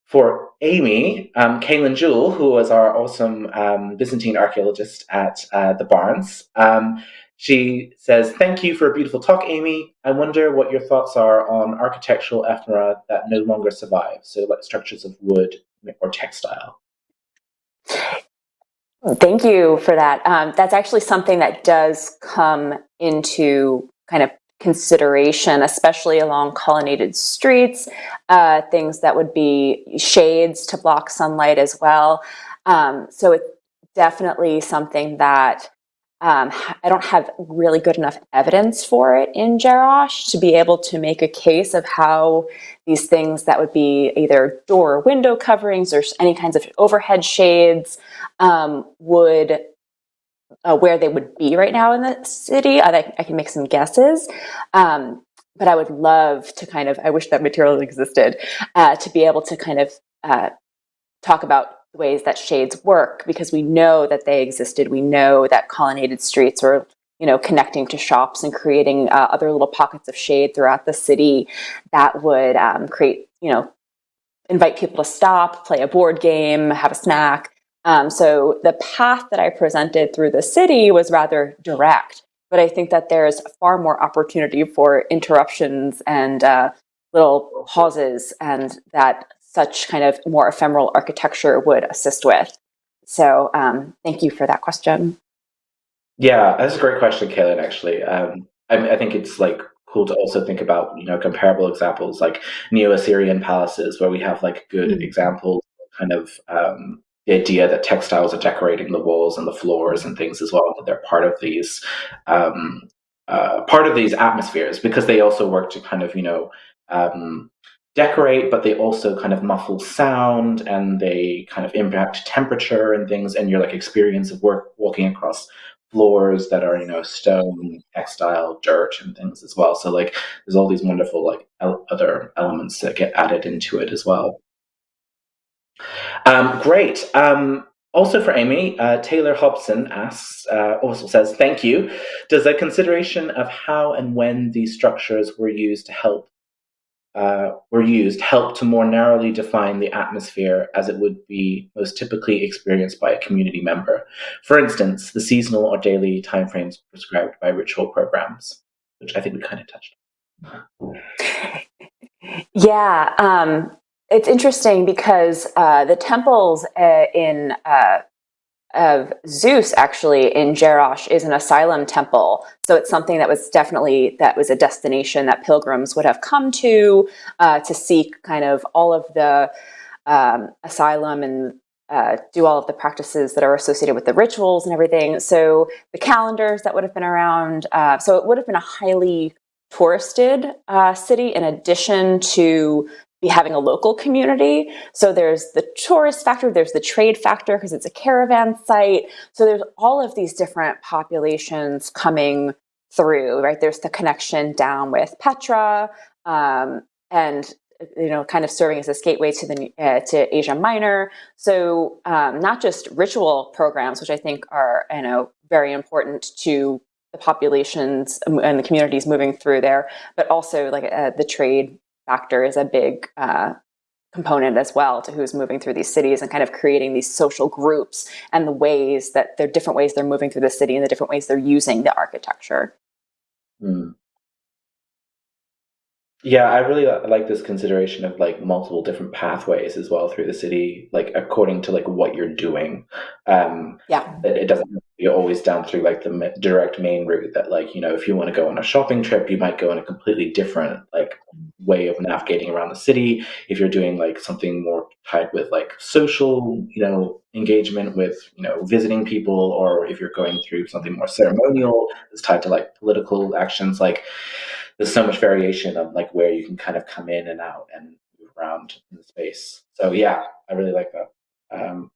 for Amy, um, Kaylin Jewell, who was our awesome um, Byzantine archaeologist at uh, the Barnes, um, she says, thank you for a beautiful talk, Amy. I wonder what your thoughts are on architectural ephemera that no longer survive, so like structures of wood or textile. Thank you for that. Um, that's actually something that does come into kind of consideration, especially along colonnaded streets, uh, things that would be shades to block sunlight as well. Um, so it's definitely something that um, I don't have really good enough evidence for it in Jerash to be able to make a case of how these things that would be either door or window coverings or any kinds of overhead shades um, would uh, where they would be right now in the city. I, I can make some guesses. Um, but I would love to kind of, I wish that material existed, uh, to be able to kind of uh, talk about ways that shades work because we know that they existed. We know that colonnaded streets were you know, connecting to shops and creating uh, other little pockets of shade throughout the city that would um, create, you know, invite people to stop, play a board game, have a snack, Um, so the path that I presented through the city was rather direct, but I think that there's far more opportunity for interruptions and uh, little pauses, and that such kind of more ephemeral architecture would assist with. So um, thank you for that question. Yeah, that's a great question, Kaylin. Actually, um, I, I think it's like cool to also think about you know comparable examples like Neo-Assyrian palaces, where we have like good mm. examples, kind of um, the idea that textiles are decorating the walls and the floors and things as well. That they're part of these um, uh, part of these atmospheres because they also work to kind of you know um, decorate, but they also kind of muffle sound and they kind of impact temperature and things and your like experience of work walking across floors that are you know stone textile dirt and things as well so like there's all these wonderful like el- other elements that get added into it as well um, great um, also for Amy, uh, Taylor Hobson asks, uh, also says, thank you. Does a consideration of how and when these structures were used to help uh, were used help to more narrowly define the atmosphere as it would be most typically experienced by a community member. For instance, the seasonal or daily timeframes prescribed by ritual programs, which I think we kind of touched on. Yeah, um, it's interesting because uh, the temples uh, in uh, of Zeus actually in Jerash is an asylum temple. So it's something that was definitely, that was a destination that pilgrims would have come to uh, to seek kind of all of the um, asylum and uh, do all of the practices that are associated with the rituals and everything. So the calendars that would have been around, uh, so it would have been a highly touristed uh, city in addition to be having a local community. So there's the tourist factor, there's the trade factor because it's a caravan site. So there's all of these different populations coming through, right? There's the connection down with Petra um, and you know, kind of serving as a gateway to the uh, to Asia Minor. So um, not just ritual programs, which I think are you know very important to the populations and the communities moving through there, but also like uh, the trade factor is a big uh, component as well to who's moving through these cities and kind of creating these social groups and the ways that there are different ways they're moving through the city and the different ways they're using the architecture. Mm. Yeah, I really like this consideration of like multiple different pathways as well through the city, like according to like what you're doing. Um, yeah, it, it doesn't be always down through like the direct main route. That like you know, if you want to go on a shopping trip, you might go in a completely different like way of navigating around the city. If you're doing like something more tied with like social, you know, engagement with you know visiting people, or if you're going through something more ceremonial that's tied to like political actions, like there's so much variation of like where you can kind of come in and out and move around in the space. So yeah, I really like that. Um,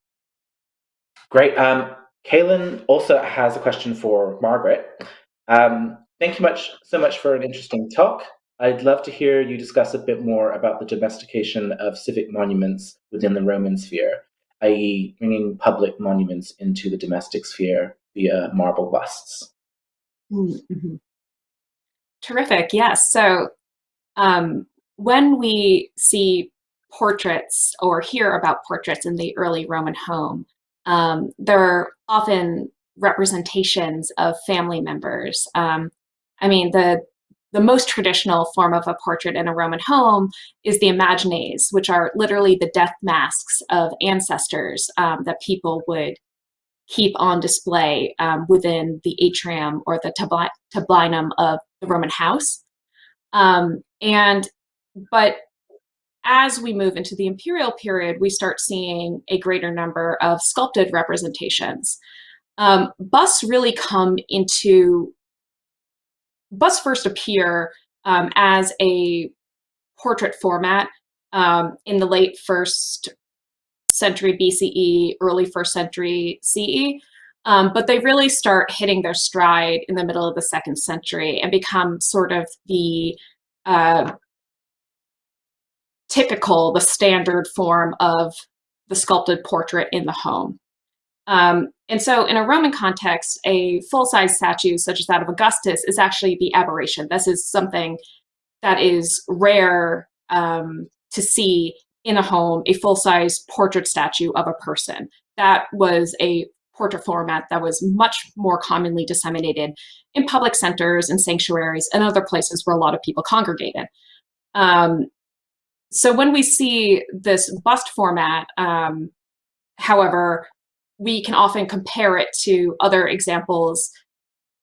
great. Um, Kaylin also has a question for Margaret. Um, thank you much so much for an interesting talk. I'd love to hear you discuss a bit more about the domestication of civic monuments within the Roman sphere, i.e., bringing public monuments into the domestic sphere via marble busts. Mm -hmm. Terrific. Yes. So um, when we see portraits or hear about portraits in the early Roman home, um, they're often representations of family members. Um, I mean, the the most traditional form of a portrait in a Roman home is the imagines, which are literally the death masks of ancestors um, that people would keep on display um, within the atrium or the tablinum of Roman house. Um, and, but as we move into the imperial period, we start seeing a greater number of sculpted representations. Um, busts really come into, busts first appear um, as a portrait format um, in the late first century BCE, early first century CE. Um, but they really start hitting their stride in the middle of the second century and become sort of the uh, typical, the standard form of the sculpted portrait in the home. Um, and so in a Roman context, a full-size statue such as that of Augustus is actually the aberration. This is something that is rare um, to see in a home, a full-size portrait statue of a person. that was a portrait format that was much more commonly disseminated in public centers and sanctuaries and other places where a lot of people congregated. Um, so when we see this bust format, um, however, we can often compare it to other examples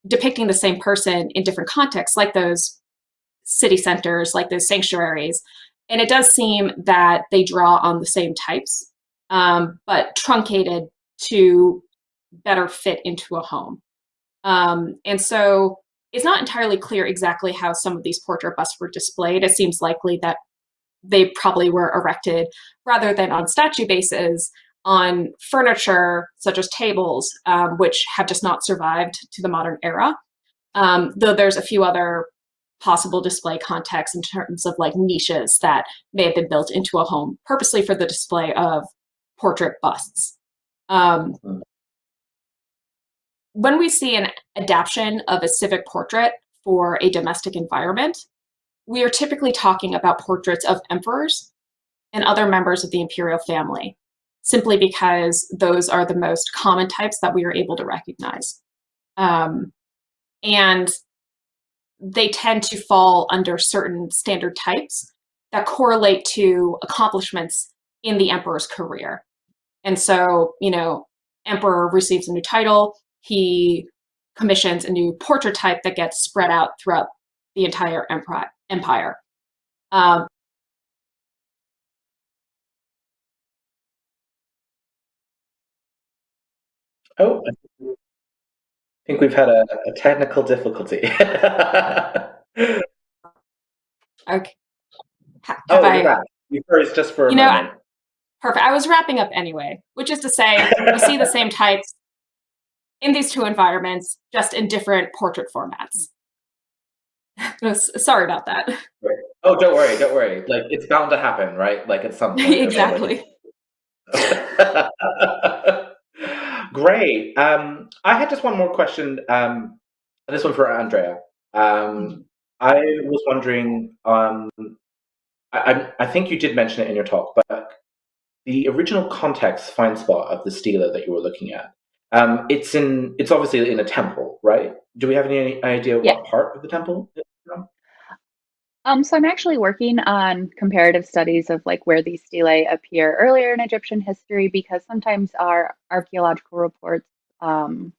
depicting the same person in different contexts, like those city centers, like those sanctuaries. And it does seem that they draw on the same types, um, but truncated to better fit into a home. Um, and so it's not entirely clear exactly how some of these portrait busts were displayed. It seems likely that they probably were erected rather than on statue bases on furniture such as tables, um, which have just not survived to the modern era. Um, though there's a few other possible display contexts in terms of like niches that may have been built into a home purposely for the display of portrait busts. Um, when we see an adaptation of a civic portrait for a domestic environment, we are typically talking about portraits of emperors and other members of the imperial family, simply because those are the most common types that we are able to recognize. Um, and they tend to fall under certain standard types that correlate to accomplishments in the emperor's career. And so, you know, emperor receives a new title, he commissions a new portrait type that gets spread out throughout the entire empire. Um, oh, I think we've had a, a technical difficulty. okay. Have oh, I, you froze just for a you know, moment. Perfect. I was wrapping up anyway, which is to say, we see the same types in these two environments, just in different portrait formats. Sorry about that. Oh, don't worry, don't worry. Like it's bound to happen, right? Like at some point. exactly. Great. Um, I had just one more question. Um, this one for Andrea. Um, I was wondering. Um, I, I think you did mention it in your talk, but the original context find spot of the stela that you were looking at. Um, it's in. It's obviously in a temple, right? Do we have any idea Yeah. what part of the temple? Um, so I'm actually working on comparative studies of like where these stelae appear earlier in Egyptian history because sometimes our archaeological reports, um,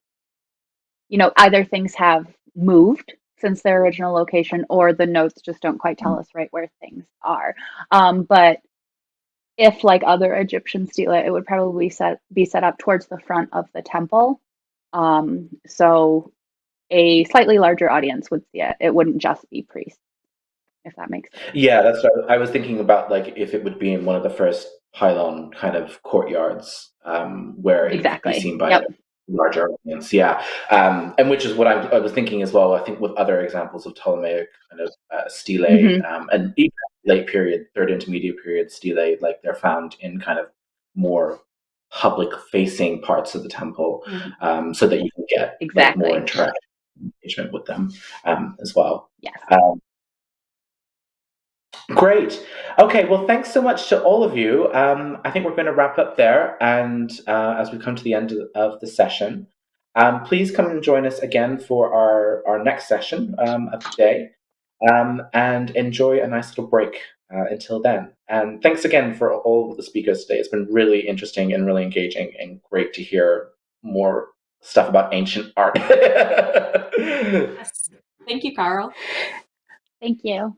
you know, either things have moved since their original location or the notes just don't quite tell us right where things are. Um, but if like other Egyptian stelae, it would probably set be set up towards the front of the temple. Um, so a slightly larger audience would see it. It wouldn't just be priests, if that makes sense. Yeah, that's what I was thinking about. Like if it would be in one of the first pylon kind of courtyards, um, where it could Exactly. be seen by Yep. a larger audience. Yeah, um, and which is what I, I was thinking as well. I think with other examples of Ptolemaic kind of uh, stelae, Mhm. um, and even late period, third intermediate period stelae, like they're found in kind of more public facing parts of the temple, Mhm. um, so that you can get like, Exactly. more interaction engagement with them um, as well. Yes. Um, great. Okay. Well, thanks so much to all of you. Um, I think we're going to wrap up there, and uh, as we come to the end of, of the session, um, please come and join us again for our our next session um, of the day, um, and enjoy a nice little break. Uh, until then, and thanks again for all of the speakers today. It's been really interesting and really engaging, and great to hear more stuff about ancient art. Yes. Thank you, Carl. Thank you.